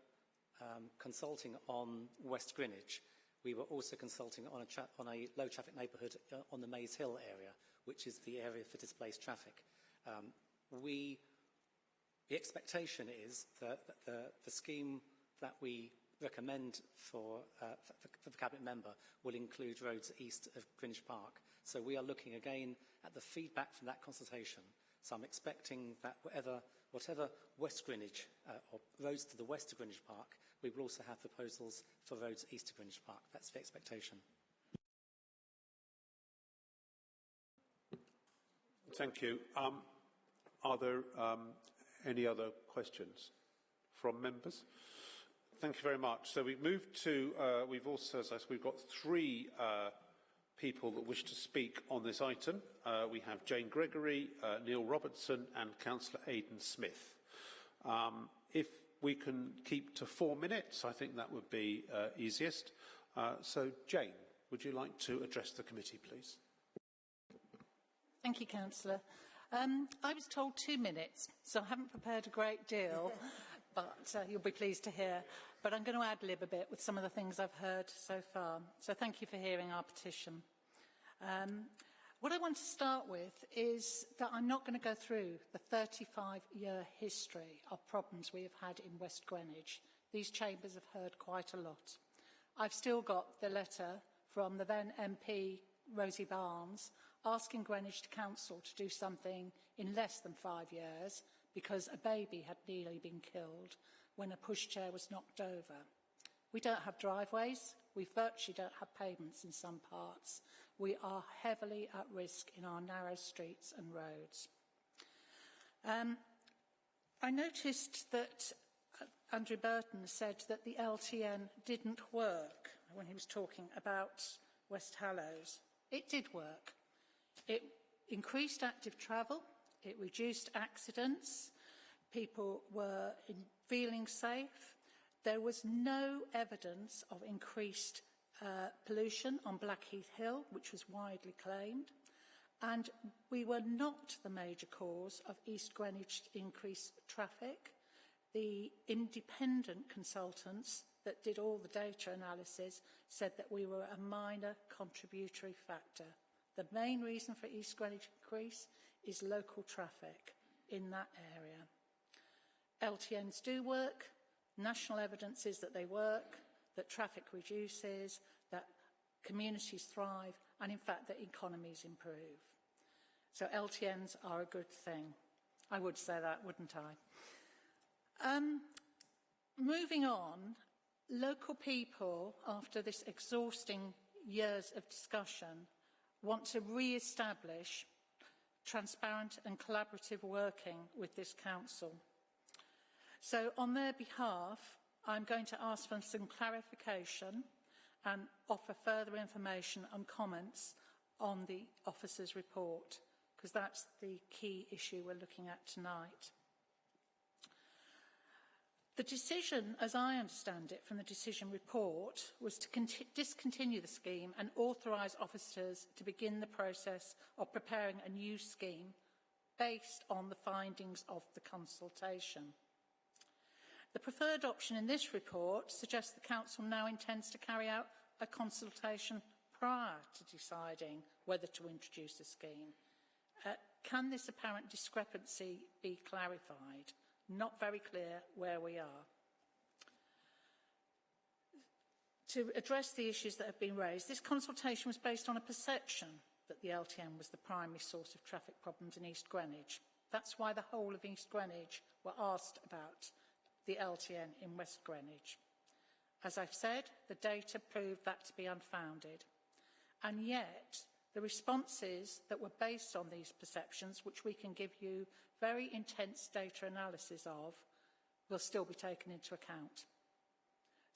um, consulting on West Greenwich, we were also consulting on a, on a low traffic neighbourhood uh, on the Maze Hill area, which is the area for displaced traffic. Um, we, the expectation is that the, the scheme that we recommend for, uh, for, the Cabinet member will include roads east of Greenwich Park. So we are looking again at the feedback from that consultation. So I'm expecting that whatever, whatever West Greenwich, uh, or roads to the west of Greenwich Park, we will also have proposals for roads east of Greenwich Park. That's the expectation.
Thank you. Um, are there um, any other questions from members? Thank you very much. So we've moved to, uh, we've also, as I said, we've got three uh, people that wish to speak on this item. Uh, we have Jane Gregory, uh, Neil Robertson and Councillor Aidan Smith. Um, if we can keep to four minutes. I think that would be uh, easiest. Uh, so, Jane, would you like to address the committee, please?
Thank you, Councillor. Um, I was told two minutes, so I haven't prepared a great deal, but uh, you'll be pleased to hear. But I'm going to ad-lib a bit with some of the things I've heard so far. So thank you for hearing our petition. Um, What I want to start with is that I'm not going to go through the 35-year history of problems we have had in West Greenwich. These chambers have heard quite a lot. I've still got the letter from the then MP, Rosie Barnes, asking Greenwich Council to do something in less than five years because a baby had nearly been killed when a pushchair was knocked over. We don't have driveways, we virtually don't have pavements in some parts, we are heavily at risk in our narrow streets and roads. Um, I noticed that uh, Andrew Burton said that the LTN didn't work when he was talking about West Hallowes. It did work. It increased active travel, it reduced accidents, people were feeling safe. There was no evidence of increased uh, pollution on Blackheath Hill, which was widely claimed, and we were not the major cause of East Greenwich increased traffic. The independent consultants that did all the data analysis said that we were a minor contributory factor. The main reason for East Greenwich increase is local traffic in that area. LTNs do work. National evidence is that they work that traffic reduces, that communities thrive, and in fact that economies improve. So LTNs are a good thing. I would say that, wouldn't I? Um, moving on, local people, after this exhausting years of discussion, want to re-establish transparent and collaborative working with this council. So on their behalf, I'm going to ask for some clarification and offer further information and comments on the officer's report, because that's the key issue we're looking at tonight. The decision, as I understand it from the decision report, was to discontinue the scheme and authorise officers to begin the process of preparing a new scheme based on the findings of the consultation. The preferred option in this report suggests the Council now intends to carry out a consultation prior to deciding whether to introduce a scheme. Uh, can this apparent discrepancy be clarified? Not very clear where we are. To address the issues that have been raised, this consultation was based on a perception that the LTN was the primary source of traffic problems in East Greenwich. That's why the whole of East Greenwich were asked about the LTN in West Greenwich. As I've said, the data proved that to be unfounded. And yet, the responses that were based on these perceptions, which we can give you very intense data analysis of, will still be taken into account.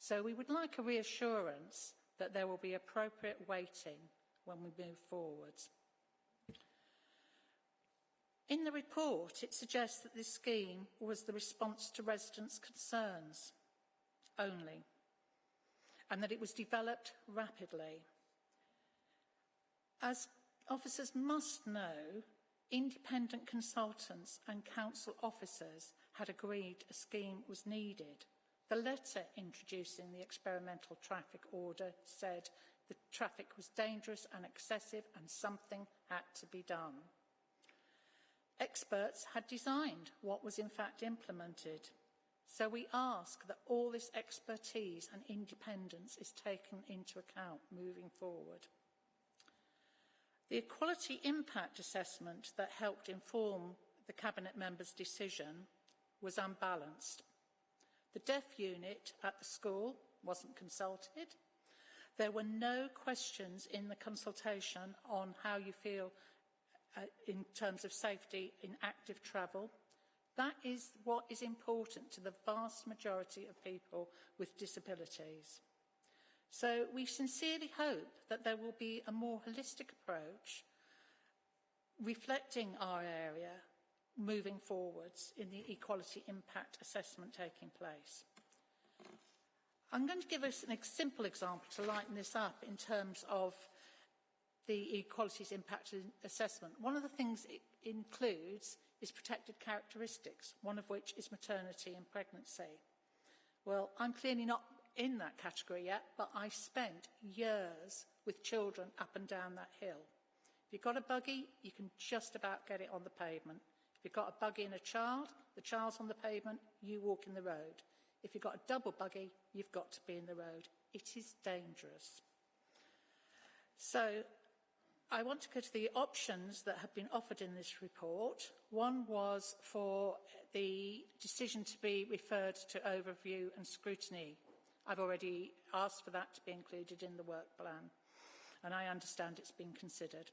So we would like a reassurance that there will be appropriate weighting when we move forwards. In the report, it suggests that this scheme was the response to residents' concerns only, and that it was developed rapidly. As officers must know, independent consultants and council officers had agreed a scheme was needed. The letter introducing the experimental traffic order said the traffic was dangerous and excessive and something had to be done. Experts had designed what was in fact implemented. So we ask that all this expertise and independence is taken into account moving forward. The equality impact assessment that helped inform the Cabinet members' decision was unbalanced. The deaf unit at the school wasn't consulted. There were no questions in the consultation on how you feel uh, in terms of safety in active travel. That is what is important to the vast majority of people with disabilities. So we sincerely hope that there will be a more holistic approach reflecting our area moving forwards in the equality impact assessment taking place. I'm going to give us a simple example to lighten this up in terms of the equalities impact assessment. One of the things it includes is protected characteristics, one of which is maternity and pregnancy. Well, I'm clearly not in that category yet, but I spent years with children up and down that hill. If you've got a buggy, you can just about get it on the pavement. If you've got a buggy and a child, the child's on the pavement, you walk in the road. If you've got a double buggy, you've got to be in the road. It is dangerous. So I want to go to the options that have been offered in this report. One was for the decision to be referred to overview and scrutiny I've already asked for that to be included in the work plan, and I understand it's been considered.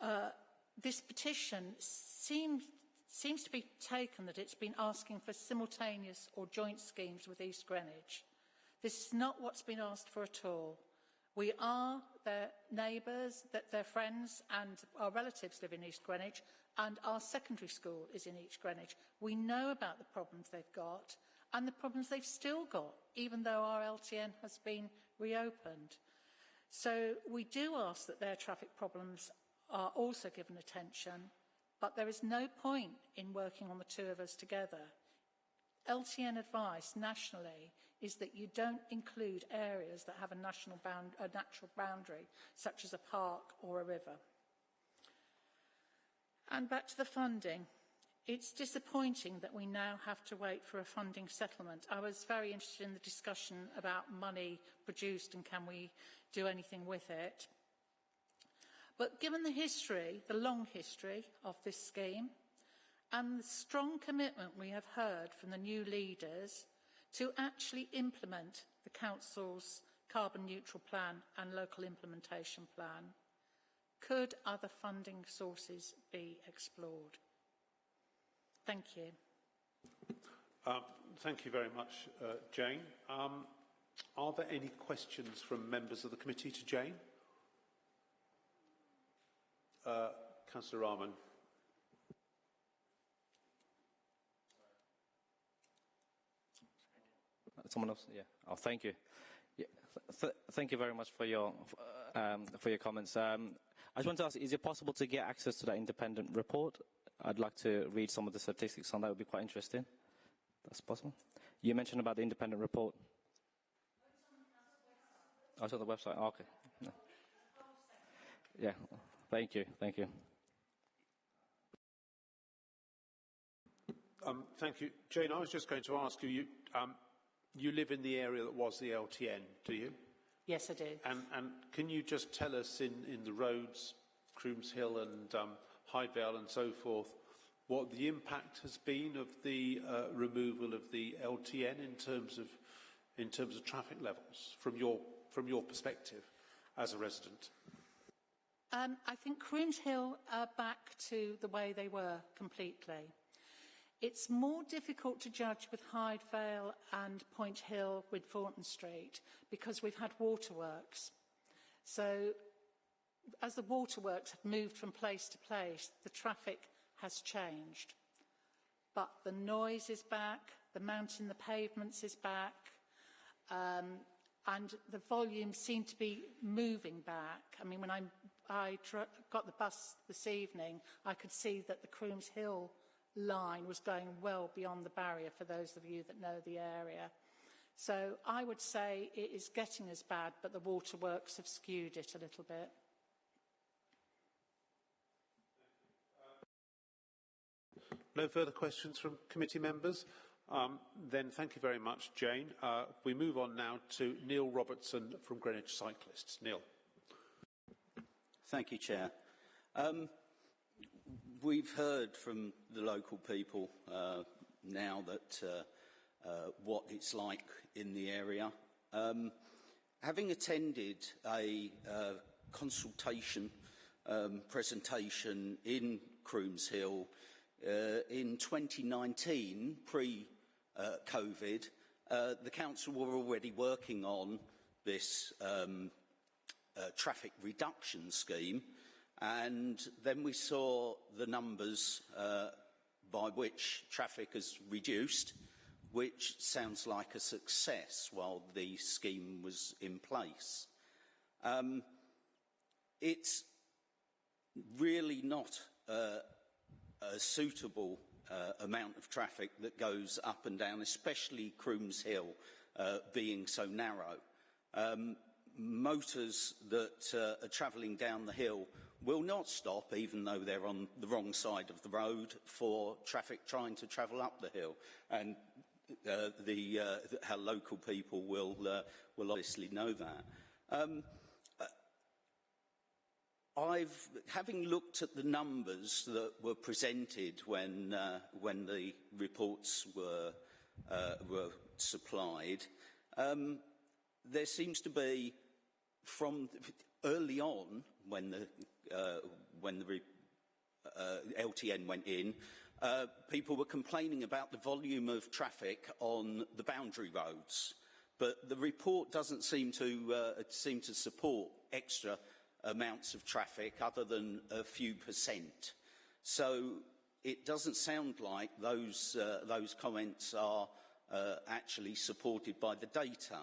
Uh, this petition seems, seems to be taken that it's been asking for simultaneous or joint schemes with East Greenwich. This is not what's been asked for at all. We are their neighbours, that their friends and our relatives live in East Greenwich, and our secondary school is in East Greenwich. We know about the problems they've got, and the problems they've still got, even though our LTN has been reopened. So we do ask that their traffic problems are also given attention, but there is no point in working on the two of us together. LTN advice nationally is that you don't include areas that have a, national bound, a natural boundary, such as a park or a river. And back to the funding. It's disappointing that we now have to wait for a funding settlement. I was very interested in the discussion about money produced and can we do anything with it. But given the history, the long history of this scheme, and the strong commitment we have heard from the new leaders to actually implement the Council's carbon neutral plan and local implementation plan. Could other funding sources be explored? Thank you.
Um, thank you very much, uh, Jane. Um, are there any questions from members of the committee to Jane? Uh, Councillor Rahman.
Someone else? Yeah. Oh, thank you. Yeah. Th thank you very much for your um, for your comments. Um, I just want to ask: Is it possible to get access to that independent report? I'd like to read some of the statistics on that. Would be quite interesting. That's possible. You mentioned about the independent report. Oh, it's on the website. Oh, okay. Yeah. yeah. Thank you. Thank you.
Um, thank you. Jane, I was just going to ask you, you, um, you live in the area that was the LTN, do you?
Yes, I do.
And, and can you just tell us in, in the roads, Crooms Hill and um, Hyde Vale and so forth, what the impact has been of the uh, removal of the LTN in terms of in terms of traffic levels from your from your perspective as a resident?
Um, I think Crooms Hill are back to the way they were completely. It's more difficult to judge with Hyde Vale and Point Hill with Thornton Street because we've had waterworks. So as the waterworks have moved from place to place, the traffic has changed. But the noise is back, the mountain, the pavements is back, um, and the volume seemed to be moving back. I mean, when I, I got the bus this evening, I could see that the Crooms Hill line was going well beyond the barrier for those of you that know the area. So I would say it is getting as bad, but the waterworks have skewed it a little bit.
No further questions from committee members? Um, then thank you very much, Jane. Uh, we move on now to Neil Robertson from Greenwich Cyclists. Neil.
Thank you, Chair. Um, we've heard from the local people uh, now that uh, uh, what it's like in the area. Um, having attended a uh, consultation um, presentation in Crooms Hill uh, in 2019, pre-COVID, the council were already working on this um, traffic reduction scheme And then we saw the numbers uh, by which traffic has reduced, which sounds like a success while the scheme was in place. Um, it's really not uh, a suitable uh, amount of traffic that goes up and down, especially Crooms Hill uh, being so narrow. Um, motors that uh, are travelling down the hill will not stop, even though they're on the wrong side of the road, for traffic trying to travel up the hill. And uh, the, uh, our local people will, uh, will obviously know that. Um, uh, I've, having looked at the numbers that were presented when, uh, when the reports were, uh, were supplied, um, there seems to be, from early on, when the uh, when the uh, LTN went in, uh, people were complaining about the volume of traffic on the boundary roads. But the report doesn't seem to, uh, seem to support extra amounts of traffic other than a few percent. So it doesn't sound like those, uh, those comments are uh, actually supported by the data.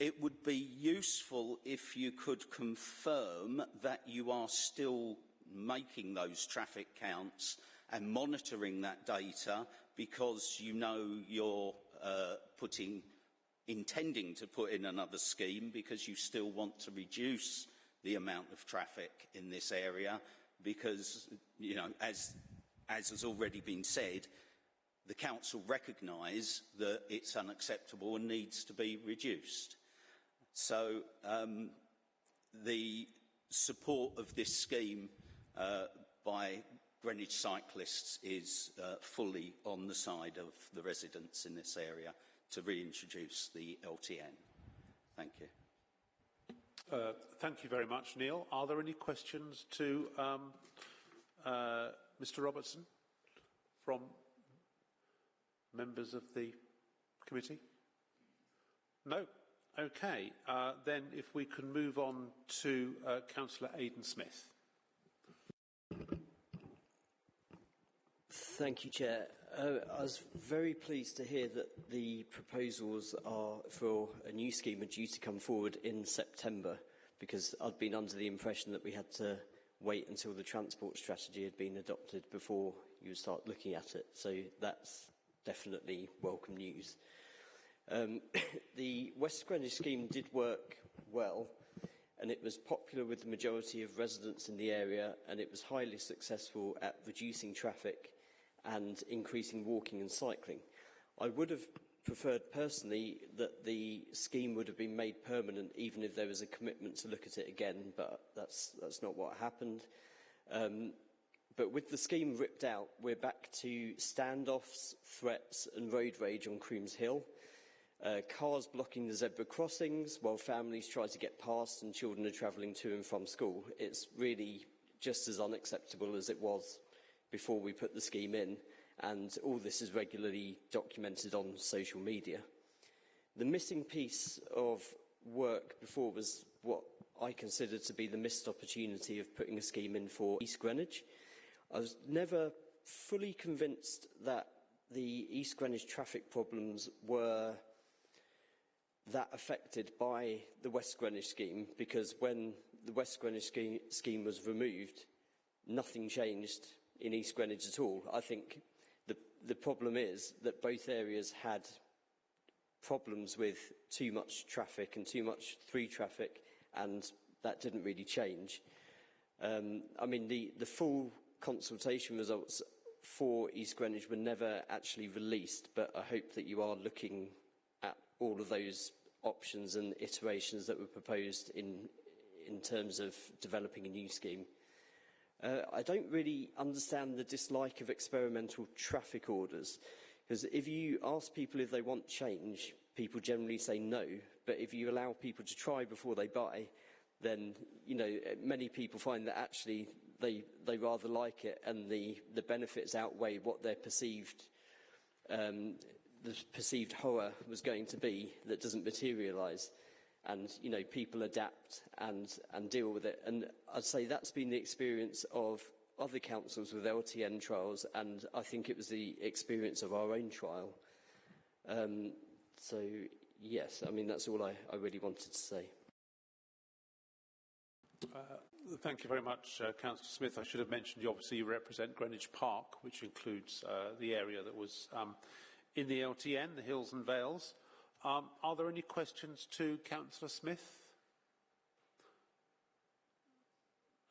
It would be useful if you could confirm that you are still making those traffic counts and monitoring that data because you know you're uh, putting, intending to put in another scheme because you still want to reduce the amount of traffic in this area because, you know, as, as has already been said, the council recognise that it's unacceptable and needs to be reduced. So um, the support of this scheme uh, by Greenwich cyclists is uh, fully on the side of the residents in this area to reintroduce the LTN. Thank you.
Uh, thank you very much, Neil. Are there any questions to um, uh, Mr Robertson from members of the committee? No? Okay. Uh, then if we can move on to uh, Councillor Aidan Smith.
Thank you, Chair. Uh, I was very pleased to hear that the proposals are for a new scheme are due to come forward in September because I'd been under the impression that we had to wait until the transport strategy had been adopted before you would start looking at it. So that's definitely welcome news. Um, the West Greenwich scheme did work well and it was popular with the majority of residents in the area and it was highly successful at reducing traffic and increasing walking and cycling. I would have preferred personally that the scheme would have been made permanent even if there was a commitment to look at it again, but that's, that's not what happened. Um, but with the scheme ripped out, we're back to standoffs, threats and road rage on Crooms Hill. Uh, cars blocking the zebra crossings while families try to get past and children are travelling to and from school. It's really just as unacceptable as it was before we put the scheme in, and all this is regularly documented on social media. The missing piece of work before was what I consider to be the missed opportunity of putting a scheme in for East Greenwich. I was never fully convinced that the East Greenwich traffic problems were that affected by the West Greenwich scheme because when the West Greenwich scheme, was removed, nothing changed in East Greenwich at all. I think the, the problem is that both areas had problems with too much traffic and too much through traffic, and that didn't really change. Um, I mean, the, the full consultation results for East Greenwich were never actually released, but I hope that you are looking all of those options and iterations that were proposed in, in terms of developing a new scheme. Uh, I don't really understand the dislike of experimental traffic orders, because if you ask people if they want change, people generally say no, but if you allow people to try before they buy, then, you know, many people find that actually they, they rather like it and the, the benefits outweigh what their perceived, um, the perceived horror was going to be that doesn't materialise and you know people adapt and and deal with it. And I'd say that's been the experience of other councils with LTN trials and I think it was the experience of our own trial. Um, so yes I mean that's all I, I really wanted to say.
Uh, thank you very much uh, Councillor Smith. I should have mentioned you obviously represent Greenwich Park which includes uh, the area that was um, in the LTN the Hills and Vales um, are there any questions to Councillor Smith?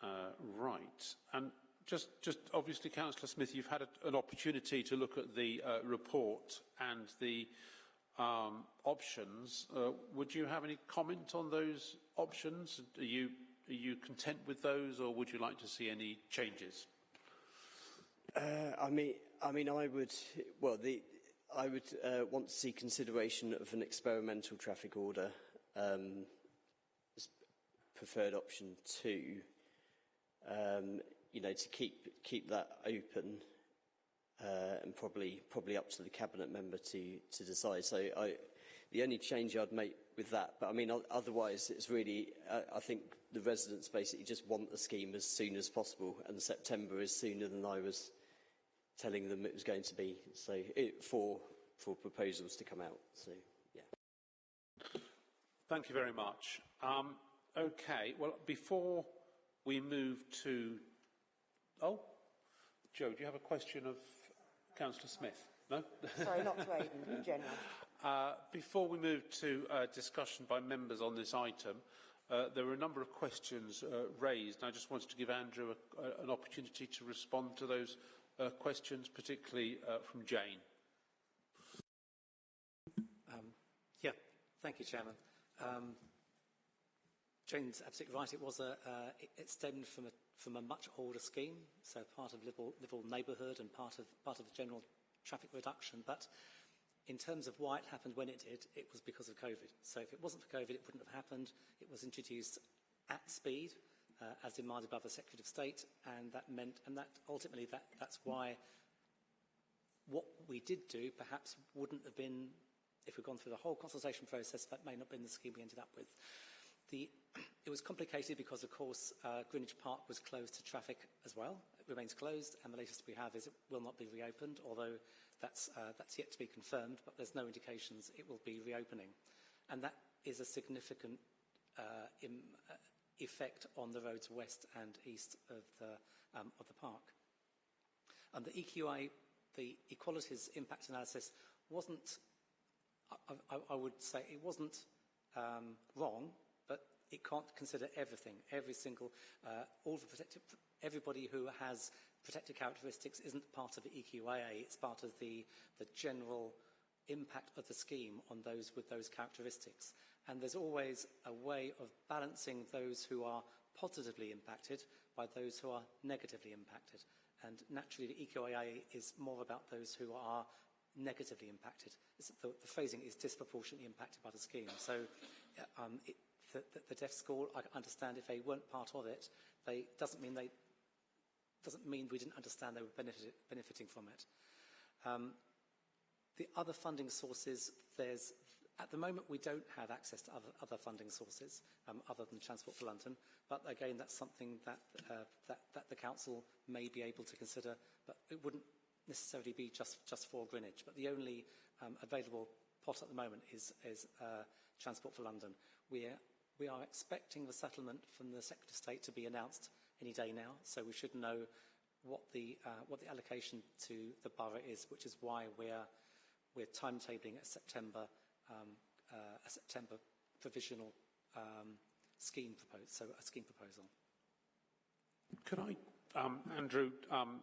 Uh, right. And just, just obviously, Councillor Smith, you've had a, an opportunity to look at the uh, report and the um, options. Uh, would you have any comment on those options? Are you, are you content with those, or would you like to see any changes?
Uh, I mean, I mean, I would. Well, the I would uh, want to see consideration of an experimental traffic order um, as preferred option two. Um, you know, to keep keep that open uh, and probably probably up to the cabinet member to to decide. So I, the only change I'd make with that, but I mean otherwise it's really uh, I think the residents basically just want the scheme as soon as possible, and September is sooner than I was telling them it was going to be so it, for for proposals to come out. So yeah.
Thank you very much. Um, okay. Well, before we move to oh, Joe, do you have a question of Councillor Smith? No.
Sorry, not to Aidan, in general.
Uh, before we move to uh, discussion by members on this item, uh, there were a number of questions uh, raised. I just wanted to give Andrew a, a, an opportunity to respond to those uh, questions, particularly uh, from Jane.
Um, yeah, thank you, Chairman. Um, Jane's absolutely right. It was a, uh, it, stemmed from a, from a much older scheme, so part of liveable, liveable neighbourhood and part of, part of the general traffic reduction. But in terms of why it happened when it did, it was because of COVID. So if it wasn't for COVID, it wouldn't have happened. It was introduced at speed, uh, as demanded by the Secretary of State, and that meant, and that ultimately that, that's why what we did do perhaps wouldn't have been, if we'd gone through the whole consultation process, that may not have been the scheme we ended up with. The, it was complicated because, of course, uh, Greenwich Park was closed to traffic as well. It remains closed, and the latest we have is it will not be reopened, although that's, uh, that's yet to be confirmed, but there's no indications it will be reopening. And that is a significant uh, uh, effect on the roads west and east of the, um, of the park. And the EQI, the equalities impact analysis, wasn't, I, I, I would say, it wasn't um, wrong, but it can't consider everything, every single, uh, all the protected, everybody who has protected characteristics isn't part of the EQIA, it's part of the, the general impact of the scheme on those with those characteristics. And there's always a way of balancing those who are positively impacted by those who are negatively impacted. And naturally, the EQIA is more about those who are negatively impacted. The, the, phrasing is disproportionately impacted by the scheme. So um, it, the, the, deaf school, I understand if they weren't part of it, they doesn't mean they doesn't mean we didn't understand they were benefit, benefiting from it. Um, the other funding sources, there's at the moment, we don't have access to other, other funding sources um, other than Transport for London, but again, that's something that, uh, that, that, the Council may be able to consider, but it wouldn't necessarily be just, just for Greenwich. But the only um, available pot at the moment is, is uh, Transport for London. We are, we are expecting the settlement from the Secretary of State to be announced any day now, so we should know what the, uh, what the allocation to the borough is, which is why we're, we're timetabling at September um, uh, a September provisional um, scheme proposal, so a scheme proposal.
Could I, um, Andrew, um,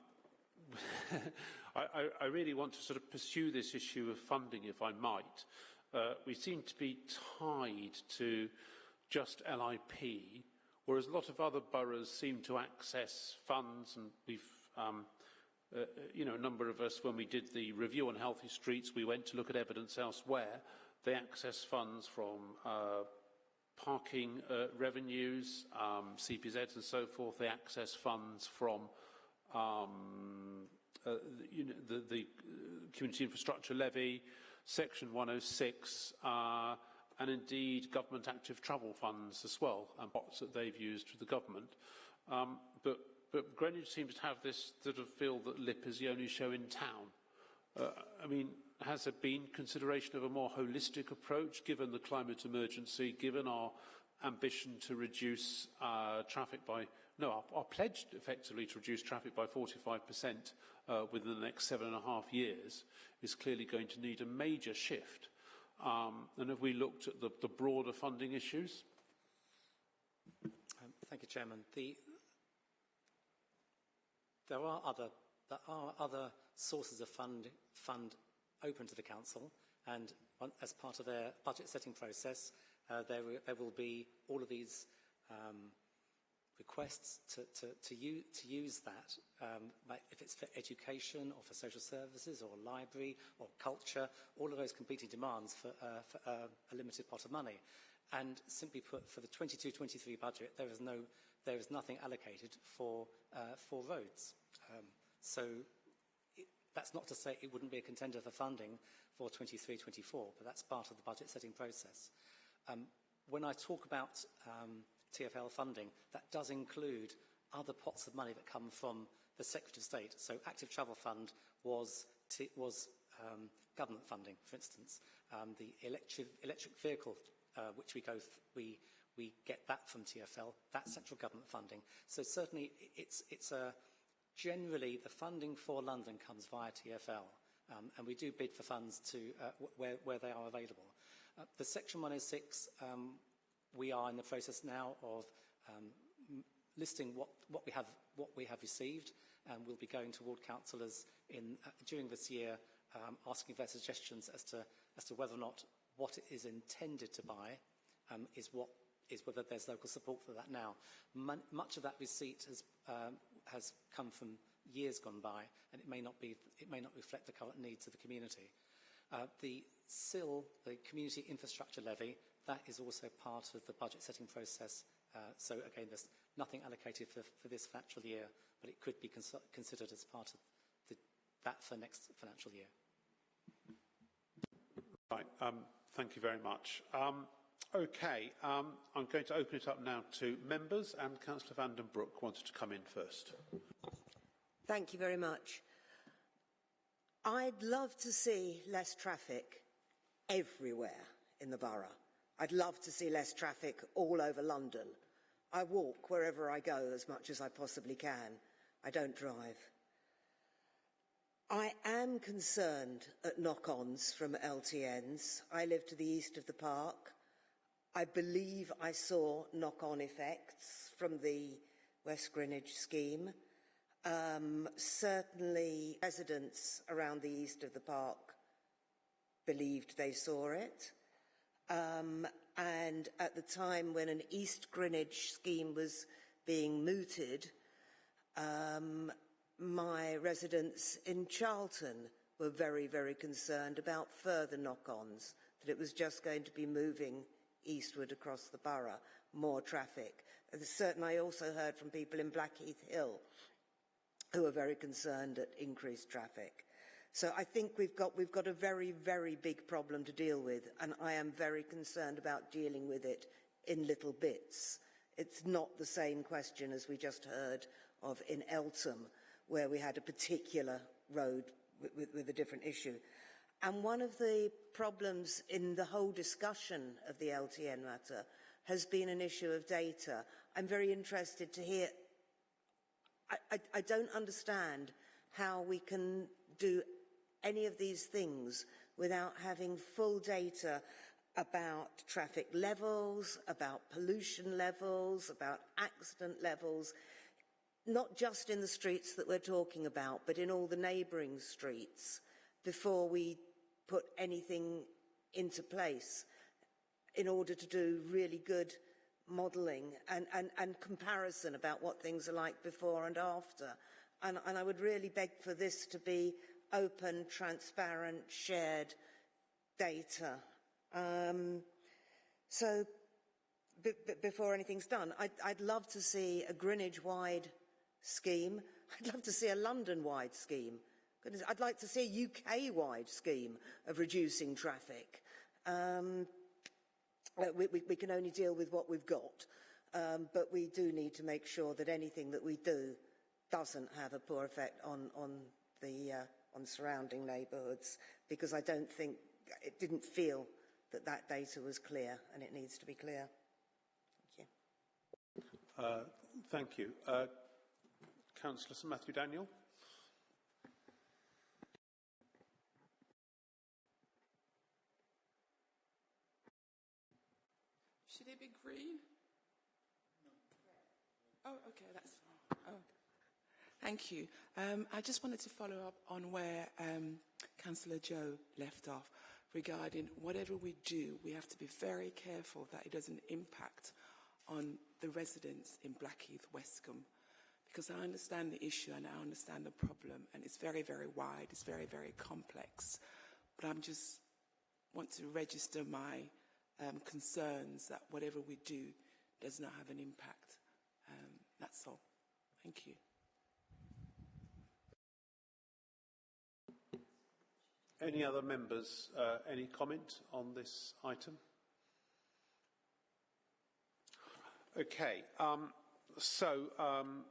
I, I, really want to sort of pursue this issue of funding, if I might. Uh, we seem to be tied to just LIP, whereas a lot of other boroughs seem to access funds, and we've um, uh, you know, a number of us, when we did the review on healthy streets, we went to look at evidence elsewhere. They access funds from uh, parking uh, revenues, um, CPZs and so forth. They access funds from um, uh, you know, the, the, Community Infrastructure Levy, Section 106, uh, and indeed government active travel funds as well, and bots that they've used for the government. Um, but, but Greenwich seems to have this sort of feel that LIP is the only show in town. Uh, I mean, has there been consideration of a more holistic approach given the climate emergency, given our ambition to reduce uh, traffic by, no, our, our, pledge effectively to reduce traffic by 45% uh, within the next seven and a half years is clearly going to need a major shift. Um, and have we looked at the, the broader funding issues?
Um, thank you, Chairman. The, there are other there are other sources of fund, fund open to the Council and as part of their budget setting process, uh, there, there, will be all of these um, requests to, to, to, use, to use that, um, if it's for education or for social services or library or culture, all of those competing demands for, uh, for uh, a limited pot of money. And simply put, for the 22-23 budget, there is, no, there is nothing allocated for, uh, for roads. Um, so That's not to say it wouldn't be a contender for funding for 23-24, but that's part of the budget setting process. Um, when I talk about um, TFL funding, that does include other pots of money that come from the Secretary of State. So Active Travel Fund was, was um, government funding, for instance. Um, the electric, electric vehicle, uh, which we, go we, we get that from TFL, that's central government funding. So certainly it's, it's a Generally, the funding for London comes via TFL, um, and we do bid for funds to uh, where, where, they are available. Uh, the Section 106, um, we are in the process now of um, listing what, what, we have, what we have received, and we'll be going to ward councillors in, uh, during this year um, asking their suggestions as to, as to whether or not what it is intended to buy um, is what is whether there's local support for that now. M much of that receipt has um, has come from years gone by, and it may not, be, it may not reflect the current needs of the community. Uh, the CIL, the Community Infrastructure Levy, that is also part of the budget setting process. Uh, so again, there's nothing allocated for, for this financial year, but it could be cons considered as part of the, that for next financial year.
Right, um, thank you very much. Um, okay, um, I'm going to open it up now to members, and Councillor Van den Broek wanted to come in first.
Thank you very much. I'd love to see less traffic everywhere in the borough. I'd love to see less traffic all over London. I walk wherever I go as much as I possibly can. I don't drive. I am concerned at knock-ons from LTNs. I live to the east of the park. I believe I saw knock-on effects from the West Greenwich scheme. Um, certainly residents around the east of the park believed they saw it. Um, and at the time when an East Greenwich scheme was being mooted, um, my residents in Charlton were very, very concerned about further knock-ons, that it was just going to be moving eastward across the borough, more traffic. Certainly I also heard from people in Blackheath Hill who are very concerned at increased traffic. So I think we've got, we've got a very, very big problem to deal with, and I am very concerned about dealing with it in little bits. It's not the same question as we just heard of in Eltham, where we had a particular road with, with, with a different issue. And one of the problems in the whole discussion of the LTN matter has been an issue of data. I'm very interested to hear, I, I, I don't understand how we can do any of these things without having full data about traffic levels, about pollution levels, about accident levels, not just in the streets that we're talking about, but in all the neighbouring streets before we put anything into place in order to do really good modelling and, and, and comparison about what things are like before and after. And, and I would really beg for this to be open, transparent, shared data. Um, so before anything's done, I'd, I'd love to see a Greenwich-wide scheme. I'd love to see a London-wide scheme. I'd like to see a UK-wide scheme of reducing traffic. Um, uh, we, we, we, can only deal with what we've got, um, but we do need to make sure that anything that we do doesn't have a poor effect on, on the uh, on surrounding neighbourhoods because I don't think, it didn't feel that that data was clear and it needs to be clear. Thank
you. Uh, thank you. Uh, Councillor Matthew Daniel.
Green? Oh, okay, that's. Oh. Thank you. Um, I just wanted to follow up on where um, Councillor Joe left off regarding whatever we do, we have to be very careful that it doesn't impact on the residents in Blackheath, Westcombe. Because I understand the issue and I understand the problem, and it's very, very wide, it's very, very complex. But I'm just want to register my um, concerns that whatever we do does not have an impact. Um, that's all. Thank you.
Any other members, uh, any comment on this item? Okay, um, so, um,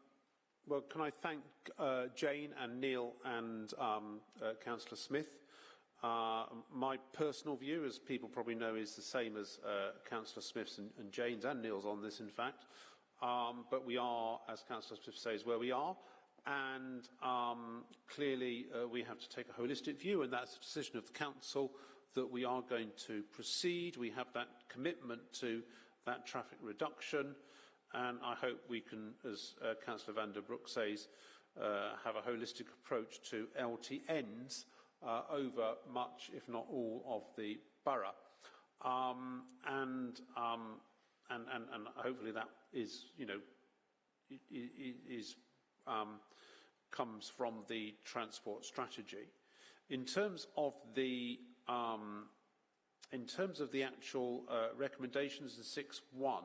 well, can I thank uh, Jane and Neil and um, uh, Councillor Smith. Uh, my personal view, as people probably know, is the same as uh, Councillor Smith's and, and, Jane's and Neil's on this, in fact. Um, but we are, as Councillor Smith says, where we are and um, clearly uh, we have to take a holistic view and that's a decision of the council that we are going to proceed. We have that commitment to that traffic reduction and I hope we can, as uh, Councillor van der Broek says, uh, have a holistic approach to LTNs uh, over much, if not all, of the borough. Um, and, um, and, and, and hopefully that is, you know, is um, comes from the transport strategy. In terms of the um, in terms of the actual uh, recommendations in 6.1,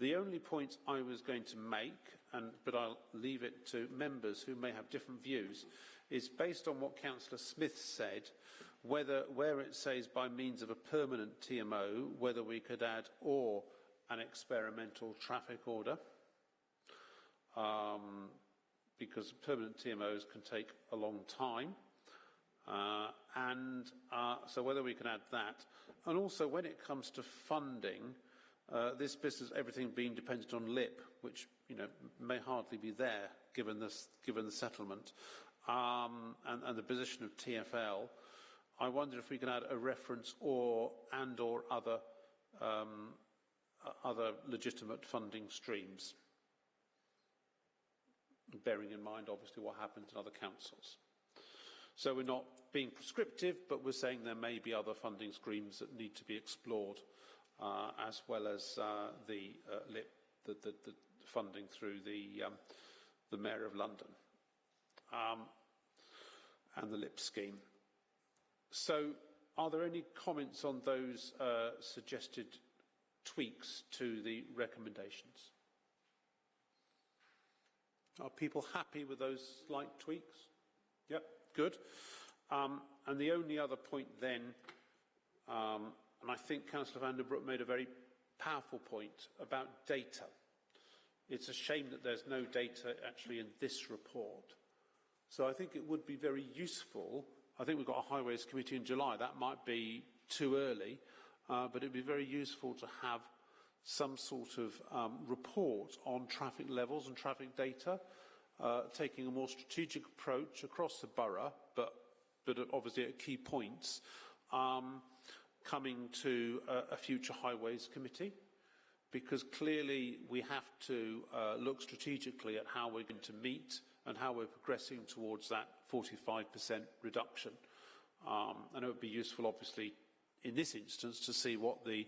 the only point I was going to make, and, but I'll leave it to members who may have different views, is based on what Councillor Smith said, whether where it says by means of a permanent TMO, whether we could add or an experimental traffic order, um, because permanent TMOs can take a long time. Uh, and uh, so whether we can add that. And also when it comes to funding, uh, this business, everything being dependent on LIP, which you know may hardly be there given this, given the settlement, um, and, and the position of TFL. I wonder if we can add a reference or and or other um, other legitimate funding streams, bearing in mind obviously what happens in other councils. So we're not being prescriptive, but we're saying there may be other funding streams that need to be explored, uh, as well as uh, the, uh, LIP, the, the, the, funding through the, um, the Mayor of London um, and the LIP scheme. So are there any comments on those uh, suggested tweaks to the recommendations? Are people happy with those slight tweaks? Yep, good. Um, and the only other point then, um, and I think Councillor van der Broek made a very powerful point about data. It's a shame that there's no data actually in this report. So I think it would be very useful I think we've got a Highways Committee in July. That might be too early, uh, but it'd be very useful to have some sort of um, report on traffic levels and traffic data, uh, taking a more strategic approach across the borough, but, but obviously at key points, um, coming to a, a future Highways Committee because clearly we have to uh, look strategically at how we're going to meet and how we're progressing towards that 45% reduction. Um, and it would be useful, obviously, in this instance, to see what the,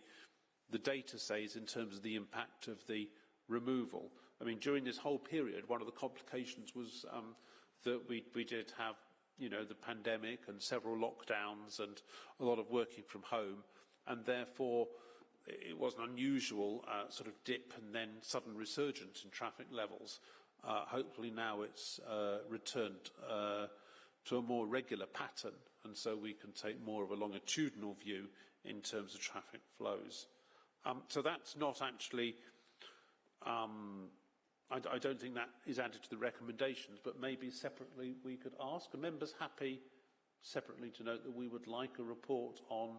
the data says in terms of the impact of the removal. I mean, during this whole period, one of the complications was um, that we, we did have, you know, the pandemic and several lockdowns and a lot of working from home, and therefore it was an unusual uh, sort of dip and then sudden resurgence in traffic levels. Uh, hopefully now it's uh, returned uh, to a more regular pattern and so we can take more of a longitudinal view in terms of traffic flows. Um, so that's not actually, um, I, I, don't think that is added to the recommendations, but maybe separately we could ask. Are members happy separately to note that we would like a report on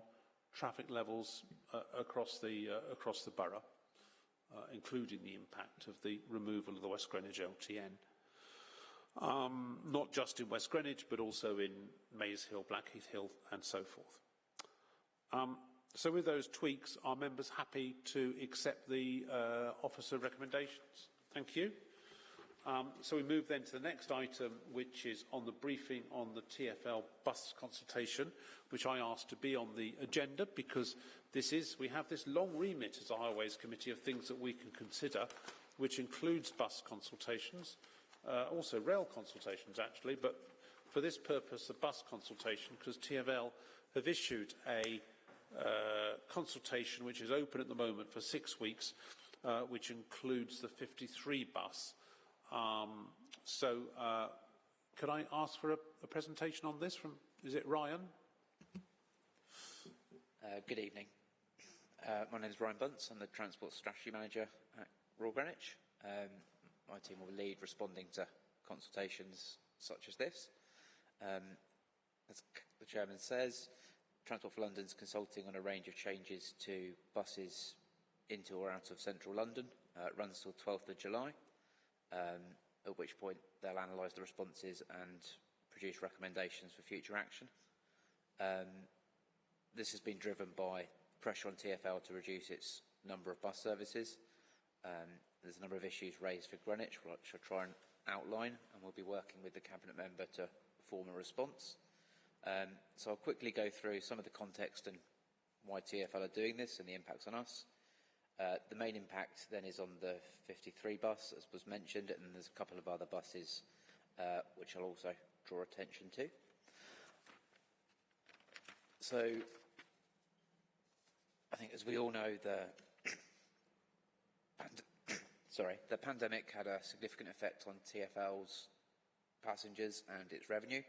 traffic levels uh, across, the, uh, across the borough? Uh, including the impact of the removal of the West Greenwich LTN. Um, not just in West Greenwich, but also in Maze Hill, Blackheath Hill, and so forth. Um, so with those tweaks, are members happy to accept the uh, officer recommendations? Thank you. Um, so we move then to the next item, which is on the briefing on the TFL bus consultation, which I asked to be on the agenda because this is, we have this long remit as a Highways Committee of things that we can consider, which includes bus consultations, uh, also rail consultations actually, but for this purpose, a bus consultation, because TFL have issued a uh, consultation which is open at the moment for six weeks, uh, which includes the 53 bus. Um, so, uh, could I ask for a, a, presentation on this from, is it Ryan?
Uh, good evening. Uh, my name is Ryan Bunce. I'm the Transport Strategy Manager at Royal Greenwich. Um, my team will lead responding to consultations such as this. Um, as the Chairman says, Transport for London is consulting on a range of changes to buses into or out of central London. Uh, it runs till 12th of July um, at which point they'll analyse the responses and produce recommendations for future action. Um, this has been driven by pressure on TfL to reduce its number of bus services. Um, there's a number of issues raised for Greenwich, which I'll try and outline, and we'll be working with the Cabinet member to form a response. Um, so I'll quickly go through some of the context and why TfL are doing this and the impacts on us. Uh, the main impact then is on the 53 bus, as was mentioned, and there's a couple of other buses uh, which I'll also draw attention to. So, I think as we all know, the sorry, the pandemic had a significant effect on TFL's passengers and its revenue.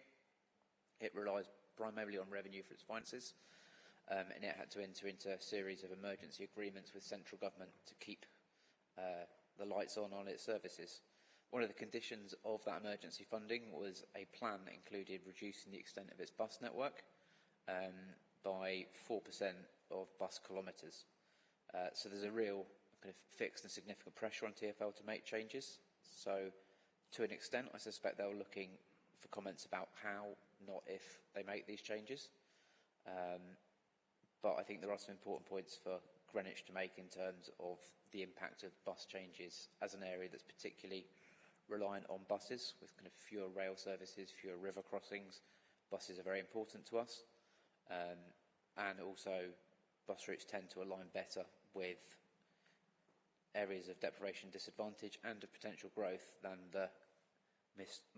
It relies primarily on revenue for its finances, um, and it had to enter into a series of emergency agreements with central government to keep uh, the lights on on its services. One of the conditions of that emergency funding was a plan that included reducing the extent of its bus network um, by 4% of bus kilometres. Uh, so there's a real kind of fixed and significant pressure on TfL to make changes. So to an extent, I suspect they were looking for comments about how, not if, they make these changes. Um, but I think there are some important points for Greenwich to make in terms of the impact of bus changes as an area that's particularly reliant on buses with kind of fewer rail services, fewer river crossings. Buses are very important to us. Um, and also bus routes tend to align better with areas of deprivation disadvantage and of potential growth than the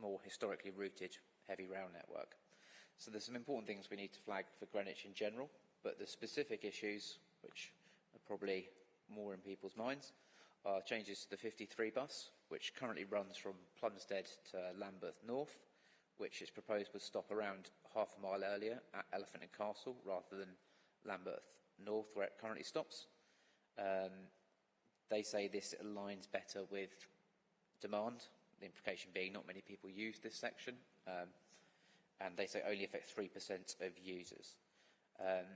more historically rooted heavy rail network. So there's some important things we need to flag for Greenwich in general, but the specific issues, which are probably more in people's minds, are changes to the 53 bus, which currently runs from Plumstead to Lambeth North, which is proposed would stop around half a mile earlier at Elephant and Castle rather than Lambeth North, where it currently stops. Um, they say this aligns better with demand, the implication being not many people use this section, um, and they say only affect 3% of users. Um,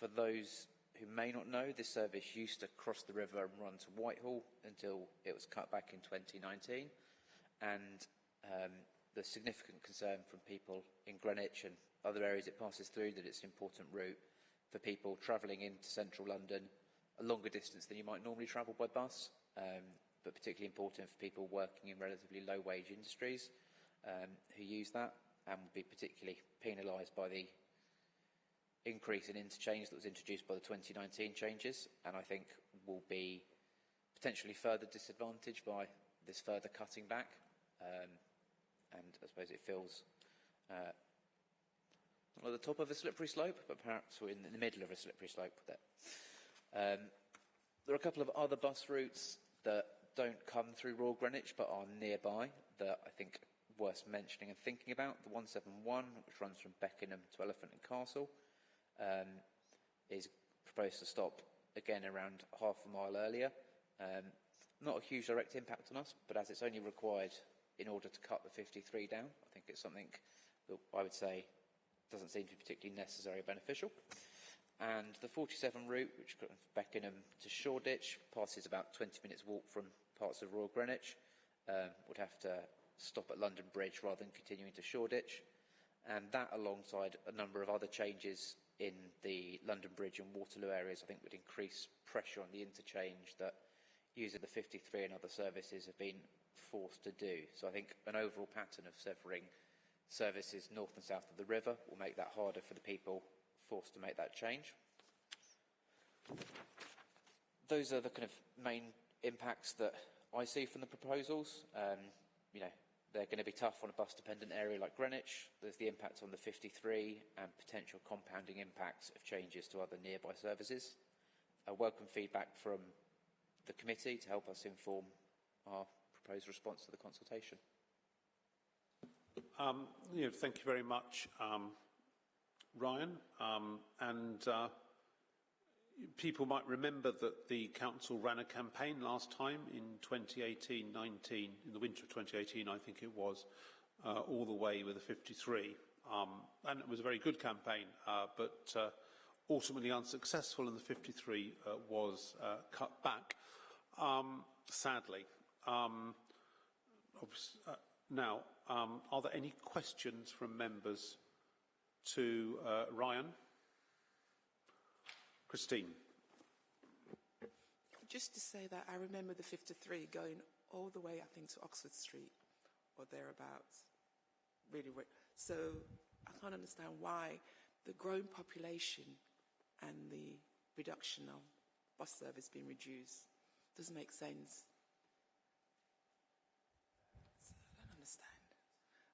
for those who may not know, this service used to cross the river and run to Whitehall until it was cut back in 2019, and um, the significant concern from people in Greenwich and other areas it passes through that it's an important route for people travelling into central London a longer distance than you might normally travel by bus, um, but particularly important for people working in relatively low wage industries um, who use that and would be particularly penalised by the increase in interchange that was introduced by the 2019 changes and I think will be potentially further disadvantaged by this further cutting back. Um, and I suppose it feels uh, not at the top of a slippery slope, but perhaps we're in the middle of a slippery slope with it. Um, there are a couple of other bus routes that don't come through Royal Greenwich but are nearby that I think worth mentioning and thinking about. The 171, which runs from Beckenham to Elephant and Castle, um, is proposed to stop again around half a mile earlier. Um, not a huge direct impact on us, but as it's only required in order to cut the 53 down. I think it's something that I would say doesn't seem to be particularly necessary or beneficial. And the 47 route, which goes Beckenham to Shoreditch, passes about 20 minutes walk from parts of Royal Greenwich, um, would have to stop at London Bridge rather than continuing to Shoreditch. And that, alongside a number of other changes in the London Bridge and Waterloo areas, I think would increase pressure on the interchange that users of the 53 and other services have been forced to do. So I think an overall pattern of severing services north and south of the river will make that harder for the people forced to make that change. Those are the kind of main impacts that I see from the proposals. Um, you know, they're going to be tough on a bus-dependent area like Greenwich. There's the impact on the 53 and potential compounding impacts of changes to other nearby services. I welcome feedback from the committee to help us inform our proposed response to the consultation.
Um, thank you very much, um, Ryan. Um, and uh, people might remember that the council ran a campaign last time in 2018-19, in the winter of 2018, I think it was, uh, all the way with a 53. Um, and it was a very good campaign, uh, but uh, ultimately unsuccessful, and the 53 uh, was uh, cut back, um, sadly. Um, uh, now, um, are there any questions from members to uh, Ryan? Christine.
Just to say that I remember the 53 going all the way, I think, to Oxford Street or thereabouts. Really, so I can't understand why the growing population and the reduction of bus service being reduced doesn't make sense. So I don't understand.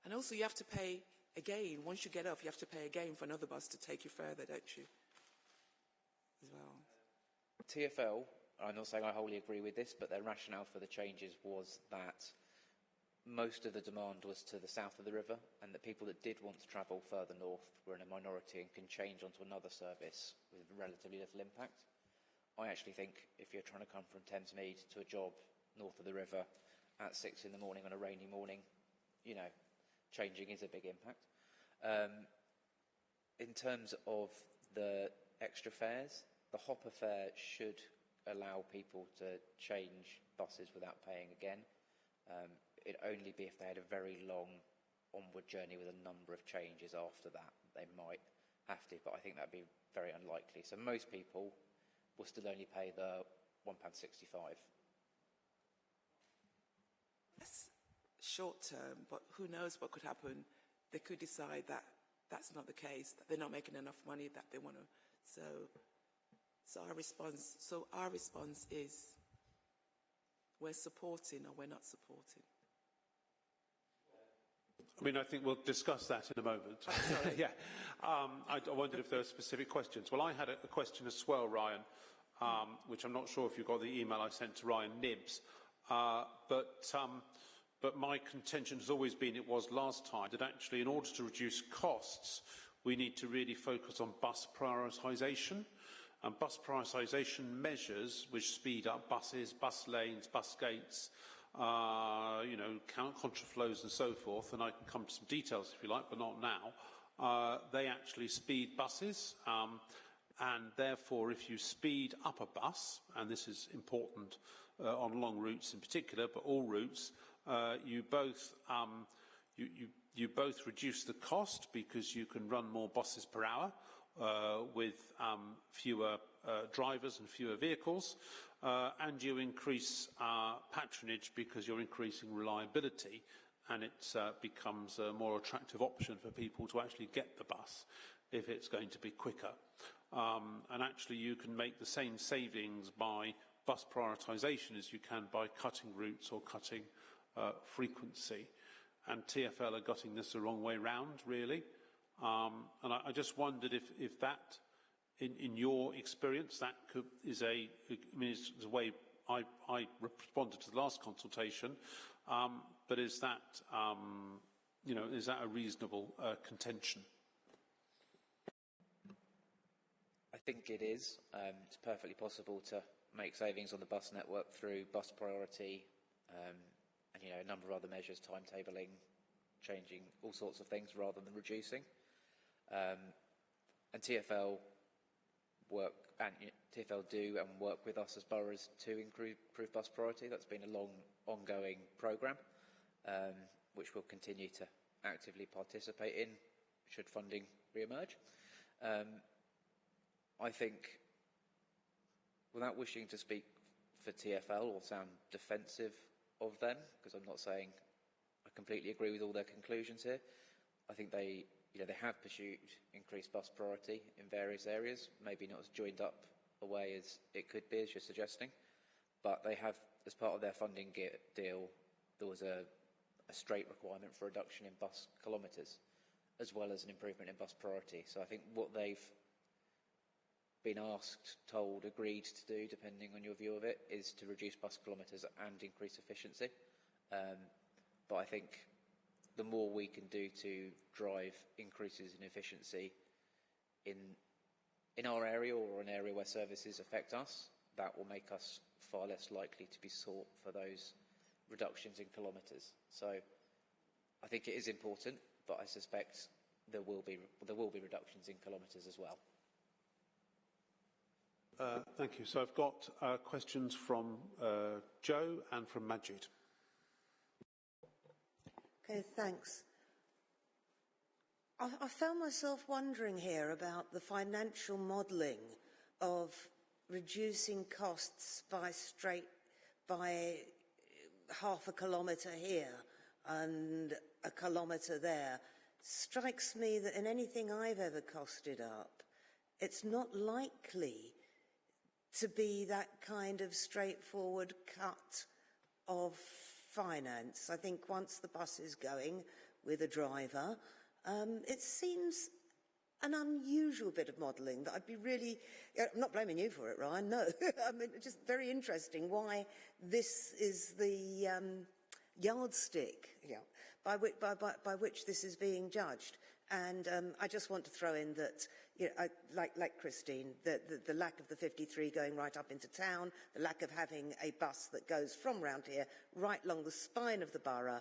And also, you have to pay again, once you get off, you have to pay again for another bus to take you further, don't you?
TFL, I'm not saying I wholly agree with this, but their rationale for the changes was that most of the demand was to the south of the river, and that people that did want to travel further north were in a minority and can change onto another service with relatively little impact. I actually think if you're trying to come from Thamesmead to a job north of the river at six in the morning on a rainy morning, you know, changing is a big impact. Um, in terms of the extra fares, the hopper fare should allow people to change buses without paying again. Um, it'd only be if they had a very long onward journey with a number of changes after that. They might have to, but I think that'd be very unlikely. So most people will still only pay the £1.65.
That's short term, but who knows what could happen. They could decide that that's not the case, that they're not making enough money, that they want to. So so our response, so our response is we're supporting or we're not supporting.
I mean, I think we'll discuss that in a moment.
Oh,
yeah. Um, I, I, wondered if there were specific questions. Well, I had a, a question as well, Ryan, um, which I'm not sure if you got the email I sent to Ryan Nibbs. Uh, but, um, but my contention has always been, it was last time, that actually in order to reduce costs, we need to really focus on bus prioritisation and bus prioritisation measures which speed up buses, bus lanes, bus gates, uh, you know, contraflows and so forth, and I can come to some details if you like, but not now, uh, they actually speed buses. Um, and therefore, if you speed up a bus, and this is important uh, on long routes in particular, but all routes, uh, you both um, you, you, you both reduce the cost because you can run more buses per hour, with um, fewer uh, drivers and fewer vehicles, uh, and you increase uh, patronage because you're increasing reliability and it uh, becomes a more attractive option for people to actually get the bus if it's going to be quicker. Um, and actually you can make the same savings by bus prioritisation as you can by cutting routes or cutting uh, frequency. And TfL are getting this the wrong way round, really. Um, and I, I, just wondered if, if that, in, in, your experience, that could, is a, I mean, it's, a way I, I, responded to the last consultation, um, but is that, um, you know, is that a reasonable uh, contention?
I think it is. Um, it's perfectly possible to make savings on the bus network through bus priority um, and, you know, a number of other measures, timetabling, changing all sorts of things rather than reducing. Um, and TFL work and TFL do and work with us as boroughs to improve, bus priority. That's been a long, ongoing programme, um, which we'll continue to actively participate in should funding re-emerge. Um, I think, without wishing to speak for TFL or sound defensive of them, because I'm not saying I completely agree with all their conclusions here, I think they you know, they have pursued increased bus priority in various areas, maybe not as joined up a way as it could be, as you're suggesting, but they have, as part of their funding deal, there was a, a straight requirement for reduction in bus kilometres, as well as an improvement in bus priority. So I think what they've been asked, told, agreed to do, depending on your view of it, is to reduce bus kilometres and increase efficiency. Um, but I think the more we can do to drive increases in efficiency in, in our area or an area where services affect us, that will make us far less likely to be sought for those reductions in kilometres. So I think it is important, but I suspect there will be, there will be reductions in kilometres as well.
Uh, thank you. So I've got uh, questions from uh, Joe and from Majid.
Okay, thanks. I, I found myself wondering here about the financial modelling of reducing costs by straight by half a kilometre here and a kilometre there strikes me that in anything I've ever costed up, it's not likely to be that kind of straightforward cut of finance. I think once the bus is going with a driver, Um, it seems an unusual bit of modelling that I'd be really, I'm not blaming you for it, Ryan, no. I mean, just very interesting why this is the um, yardstick yeah, by, which, by, by, by which this is being judged. And um, I just want to throw in that, you know, I, like, like Christine, the, the, the lack of the 53 going right up into town, the lack of having a bus that goes from round here right along the spine of the borough,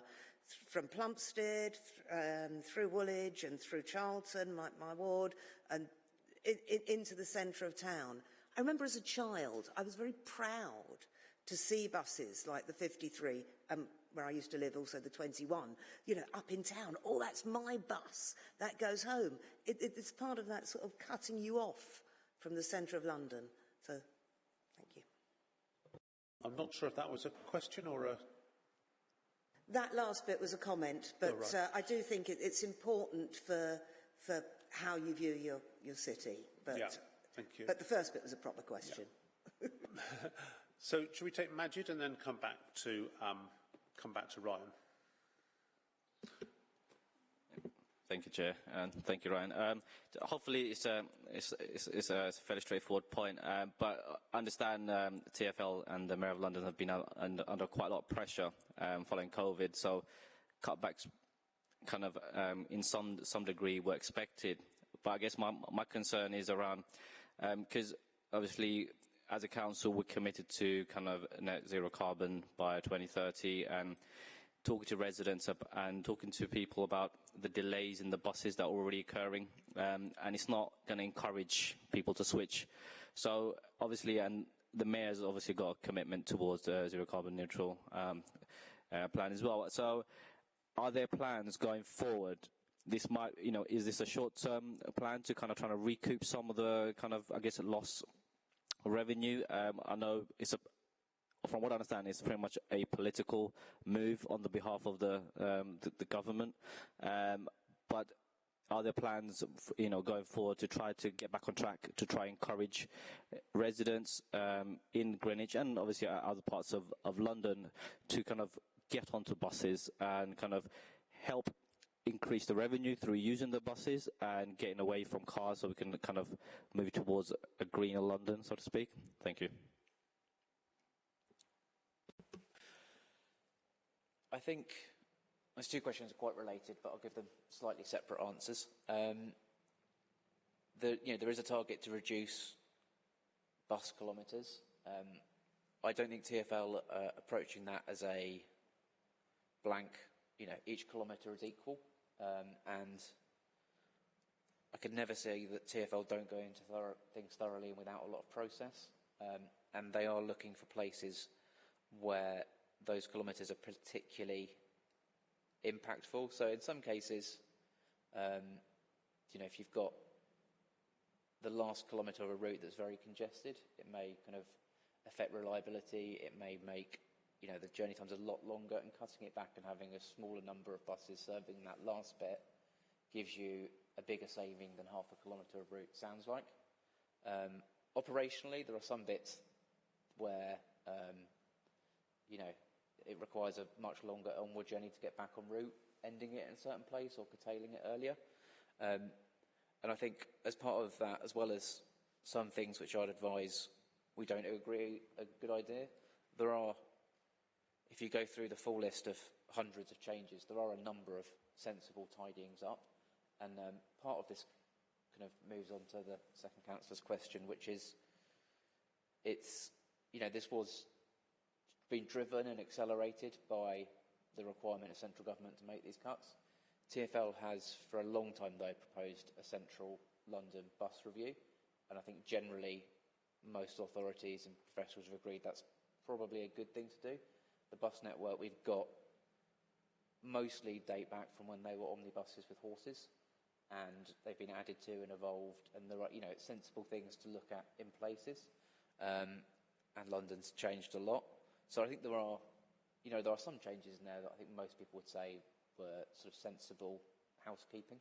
from Plumstead, um, through Woolwich and through Charlton, my, my ward, and in, in, into the centre of town. I remember as a child, I was very proud to see buses like the 53, um, where I used to live, also the 21, you know, up in town. Oh, that's my bus. That goes home. It, it, it's part of that sort of cutting you off from the centre of London. So, thank you.
I'm not sure if that was a question or a
That last bit was a comment, but
right.
uh, I do think it, it's important for, for how you view your, your city. But,
Yeah, thank you.
But the first bit was a proper question.
So, should we take Majid and then come back to um, come back to Ryan?
Thank you, Chair, and thank you, Ryan. Um, hopefully, it's a, it's, it's, it's a it's a fairly straightforward point, um, but I understand um, TFL and the Mayor of London have been under, under quite a lot of pressure um, following COVID, so cutbacks kind of um, in some some degree were expected. But I guess my my concern is around because obviously as a council we're committed to kind of net zero carbon by 2030 and talking to residents and talking to people about the delays in the buses that are already occurring, um, and it's not going to encourage people to switch. So obviously, and the mayor's obviously got a commitment towards the zero carbon neutral um, uh, plan as well. So are there plans going forward? This might, you know, is this a short-term plan to kind of trying to recoup some of the kind of, I guess, loss revenue? Um, I know it's a from what I understand, it's pretty much a political move on the behalf of the um, the, the government. Um, but are there plans, you know, going forward to try to get back on track to try encourage residents um, in Greenwich and obviously other parts of, of London to kind of get onto buses and kind of help increase the revenue through using the buses and getting away from cars so we can kind of move towards a greener London, so to speak? Thank you.
I think those two questions are quite related, but I'll give them slightly separate answers. Um, the, you know, there is a target to reduce bus kilometres. Um, I don't think TFL are approaching that as a blank, you know, each kilometre is equal. Um, and I could never say that TFL don't go into things thoroughly and without a lot of process. Um, and they are looking for places where those kilometres are particularly impactful. So in some cases, um, you know, if you've got the last kilometre of a route that's very congested, it may kind of affect reliability. It may make you know the journey times a lot longer, and cutting it back and having a smaller number of buses serving that last bit gives you a bigger saving than half a kilometre of route sounds like. Um, operationally, there are some bits where um, you know it requires a much longer onward journey to get back en route, ending it in a certain place or curtailing it earlier. Um, and I think as part of that, as well as some things which I'd advise we don't agree a good idea, there are, if you go through the full list of hundreds of changes, there are a number of sensible tidyings up. And um, part of this kind of moves on to the second councillor's question, which is, it's, you know, this was been driven and accelerated by the requirement of central government to make these cuts. TFL has, for a long time though, proposed a central London bus review, and I think generally most authorities and professionals have agreed that's probably a good thing to do. The bus network we've got mostly date back from when they were omnibuses with horses, and they've been added to and evolved, and there are, you know, sensible things to look at in places. Um, and London's changed a lot. So I think there are, you know, there are some changes in there that I think most people would say were sort of sensible housekeeping,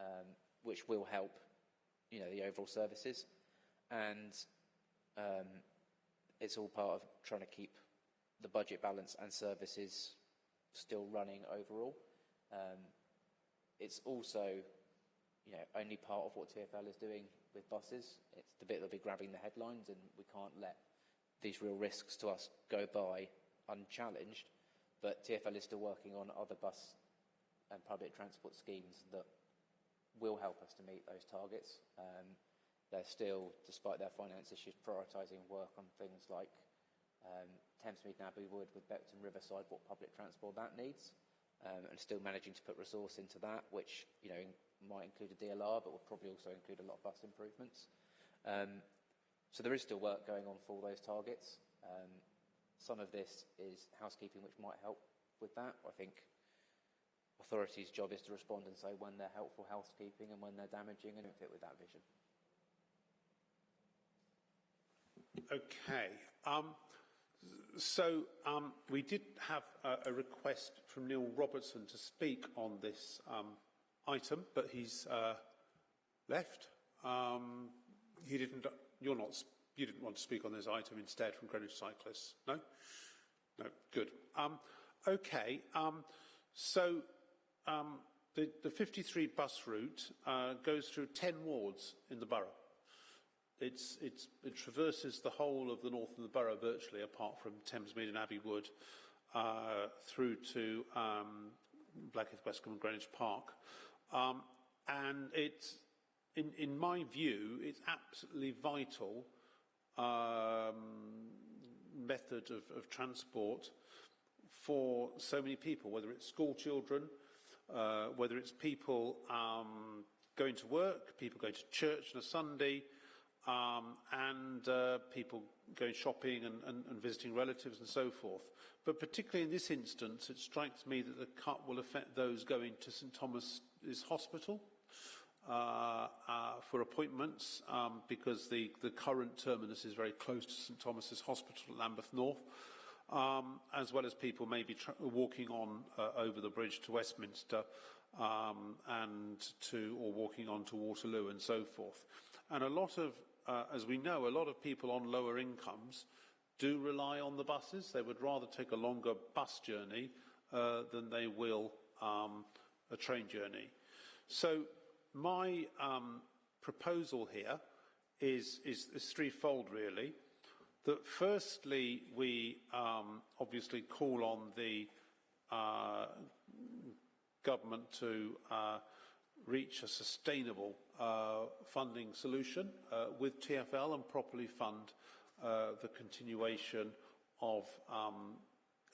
um, which will help, you know, the overall services. And um, it's all part of trying to keep the budget balance and services still running overall. Um, it's also, you know, only part of what TfL is doing with buses. It's the bit that'll be grabbing the headlines, and we can't let these real risks to us go by unchallenged. But TfL is still working on other bus and public transport schemes that will help us to meet those targets. Um, they're still, despite their finance issues, prioritising work on things like um, Thamesmead and Abbey Wood with Beckton Riverside, what public transport that needs, um, and still managing to put resource into that, which you know might include a DLR, but would probably also include a lot of bus improvements. Um, so there is still work going on for those targets. Um, some of this is housekeeping, which might help with that. I think authorities' job is to respond and say when they're helpful housekeeping and when they're damaging and fit with that vision.
Okay. Um, so um, we did have a, a, request from Neil Robertson to speak on this um, item, but he's uh, left. Um, he didn't. You're not. You didn't want to speak on this item instead from Greenwich Cyclists. No. No. Good. Um, okay. Um, so the, the 53 bus route uh, goes through 10 wards in the borough. It's, it's, it traverses the whole of the north of the borough virtually, apart from Thamesmead and Abbey Wood, uh, through to um, Blackheath, Westcombe and Greenwich Park. Um, and it's, in, in my view, it's absolutely vital um, method of, of transport for so many people, whether it's school children, uh, whether it's people um, going to work, people going to church on a Sunday, um, and uh, people going shopping and, and, and, visiting relatives and so forth. But particularly in this instance, it strikes me that the cut will affect those going to St Thomas's Hospital uh, uh, for appointments um, because the, the current terminus is very close to St Thomas's Hospital at Lambeth North. Um, as well as people maybe walking on uh, over the bridge to Westminster um, and to, or walking on to Waterloo and so forth. And a lot of uh, as we know, a lot of people on lower incomes do rely on the buses. They would rather take a longer bus journey uh, than they will um, a train journey. So my um, proposal here is, is, is, threefold, really. That firstly, we um, obviously call on the uh, government to uh, reach a sustainable uh, funding solution uh, with TFL and properly fund uh, the continuation of um,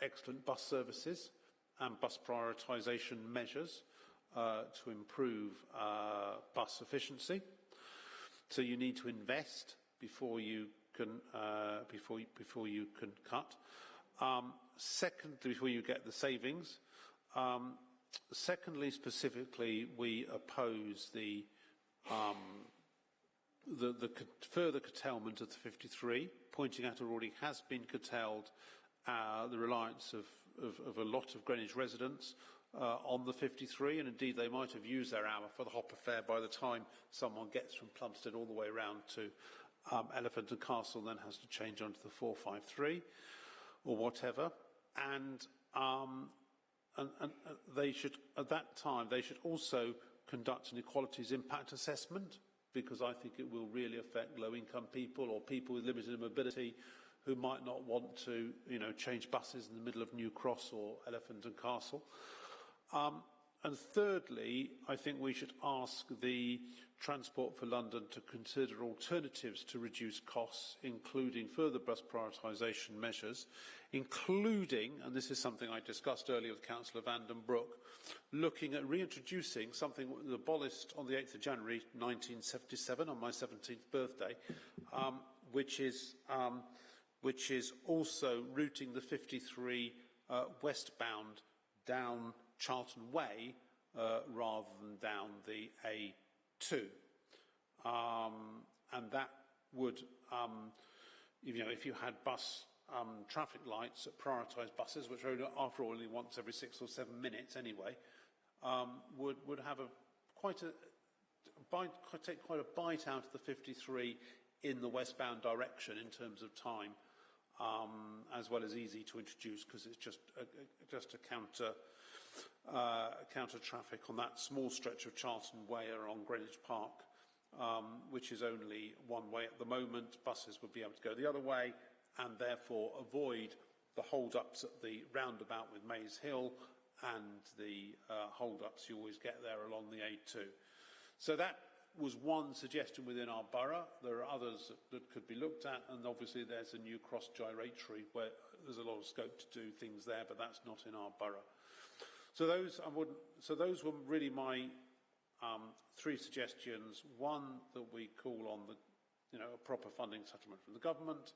excellent bus services and bus prioritisation measures uh, to improve uh, bus efficiency. So you need to invest before you can uh, before before you can cut. Um, before you get the savings. Um, secondly, specifically, we oppose the, um, the, the further curtailment of the 53, pointing out it already has been curtailed uh, the reliance of, of, of, a lot of Greenwich residents uh, on the 53, and indeed they might have used their hour for the hopper fare by the time someone gets from Plumstead all the way around to um, Elephant and Castle, then has to change onto the 453 or whatever. And um, and, and uh, they should, at that time, they should also conduct an equalities impact assessment because I think it will really affect low-income people or people with limited mobility who might not want to, you know, change buses in the middle of New Cross or Elephant and Castle. Um, and thirdly, I think we should ask the Transport for London to consider alternatives to reduce costs, including further bus prioritisation measures, including, and this is something I discussed earlier with Councillor Van den Broek, looking at reintroducing something that abolished on the 8th of January 1977, on my 17th birthday, um, which, is, um, which is also routing the 53 uh, westbound down Charlton Way uh, rather than down the A2. Um, and that would, um, you know, if you had bus um, traffic lights that prioritise buses, which are after all only once every six or seven minutes anyway, um, would, would have a quite a, bite, take quite a bite out of the 53 in the westbound direction in terms of time, um, as well as easy to introduce because it's just a, just a counter uh, counter traffic on that small stretch of Charlton Way along Greenwich Park, um, which is only one way at the moment. Buses would be able to go the other way and therefore avoid the hold-ups at the roundabout with Maze Hill and the uh, hold-ups you always get there along the A2. So that was one suggestion within our borough. There are others that, could be looked at, and obviously there's a new cross gyratory where there's a lot of scope to do things there, but that's not in our borough. So those, would, so those were really my um, three suggestions. One, that we call on the, you know, a proper funding settlement from the government.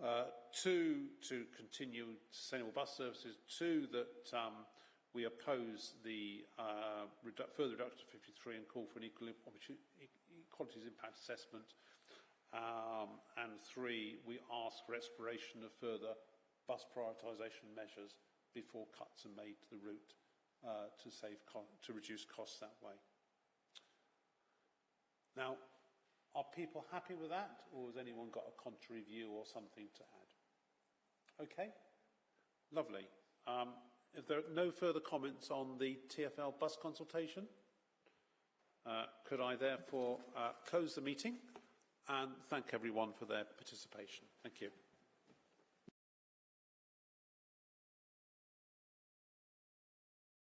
Uh, two, to continue sustainable bus services. Two, that um, we oppose the uh, redu further reduction to 53 and call for an equal equalities impact assessment. Um, and three, we ask for exploration of further bus prioritisation measures before cuts are made to the route uh, to, save to reduce costs that way. Now, are people happy with that, or has anyone got a contrary view or something to add? Okay, lovely. Um, if there are no further comments on the TFL bus consultation, uh, could I therefore uh, close the meeting and thank everyone for their participation. Thank you.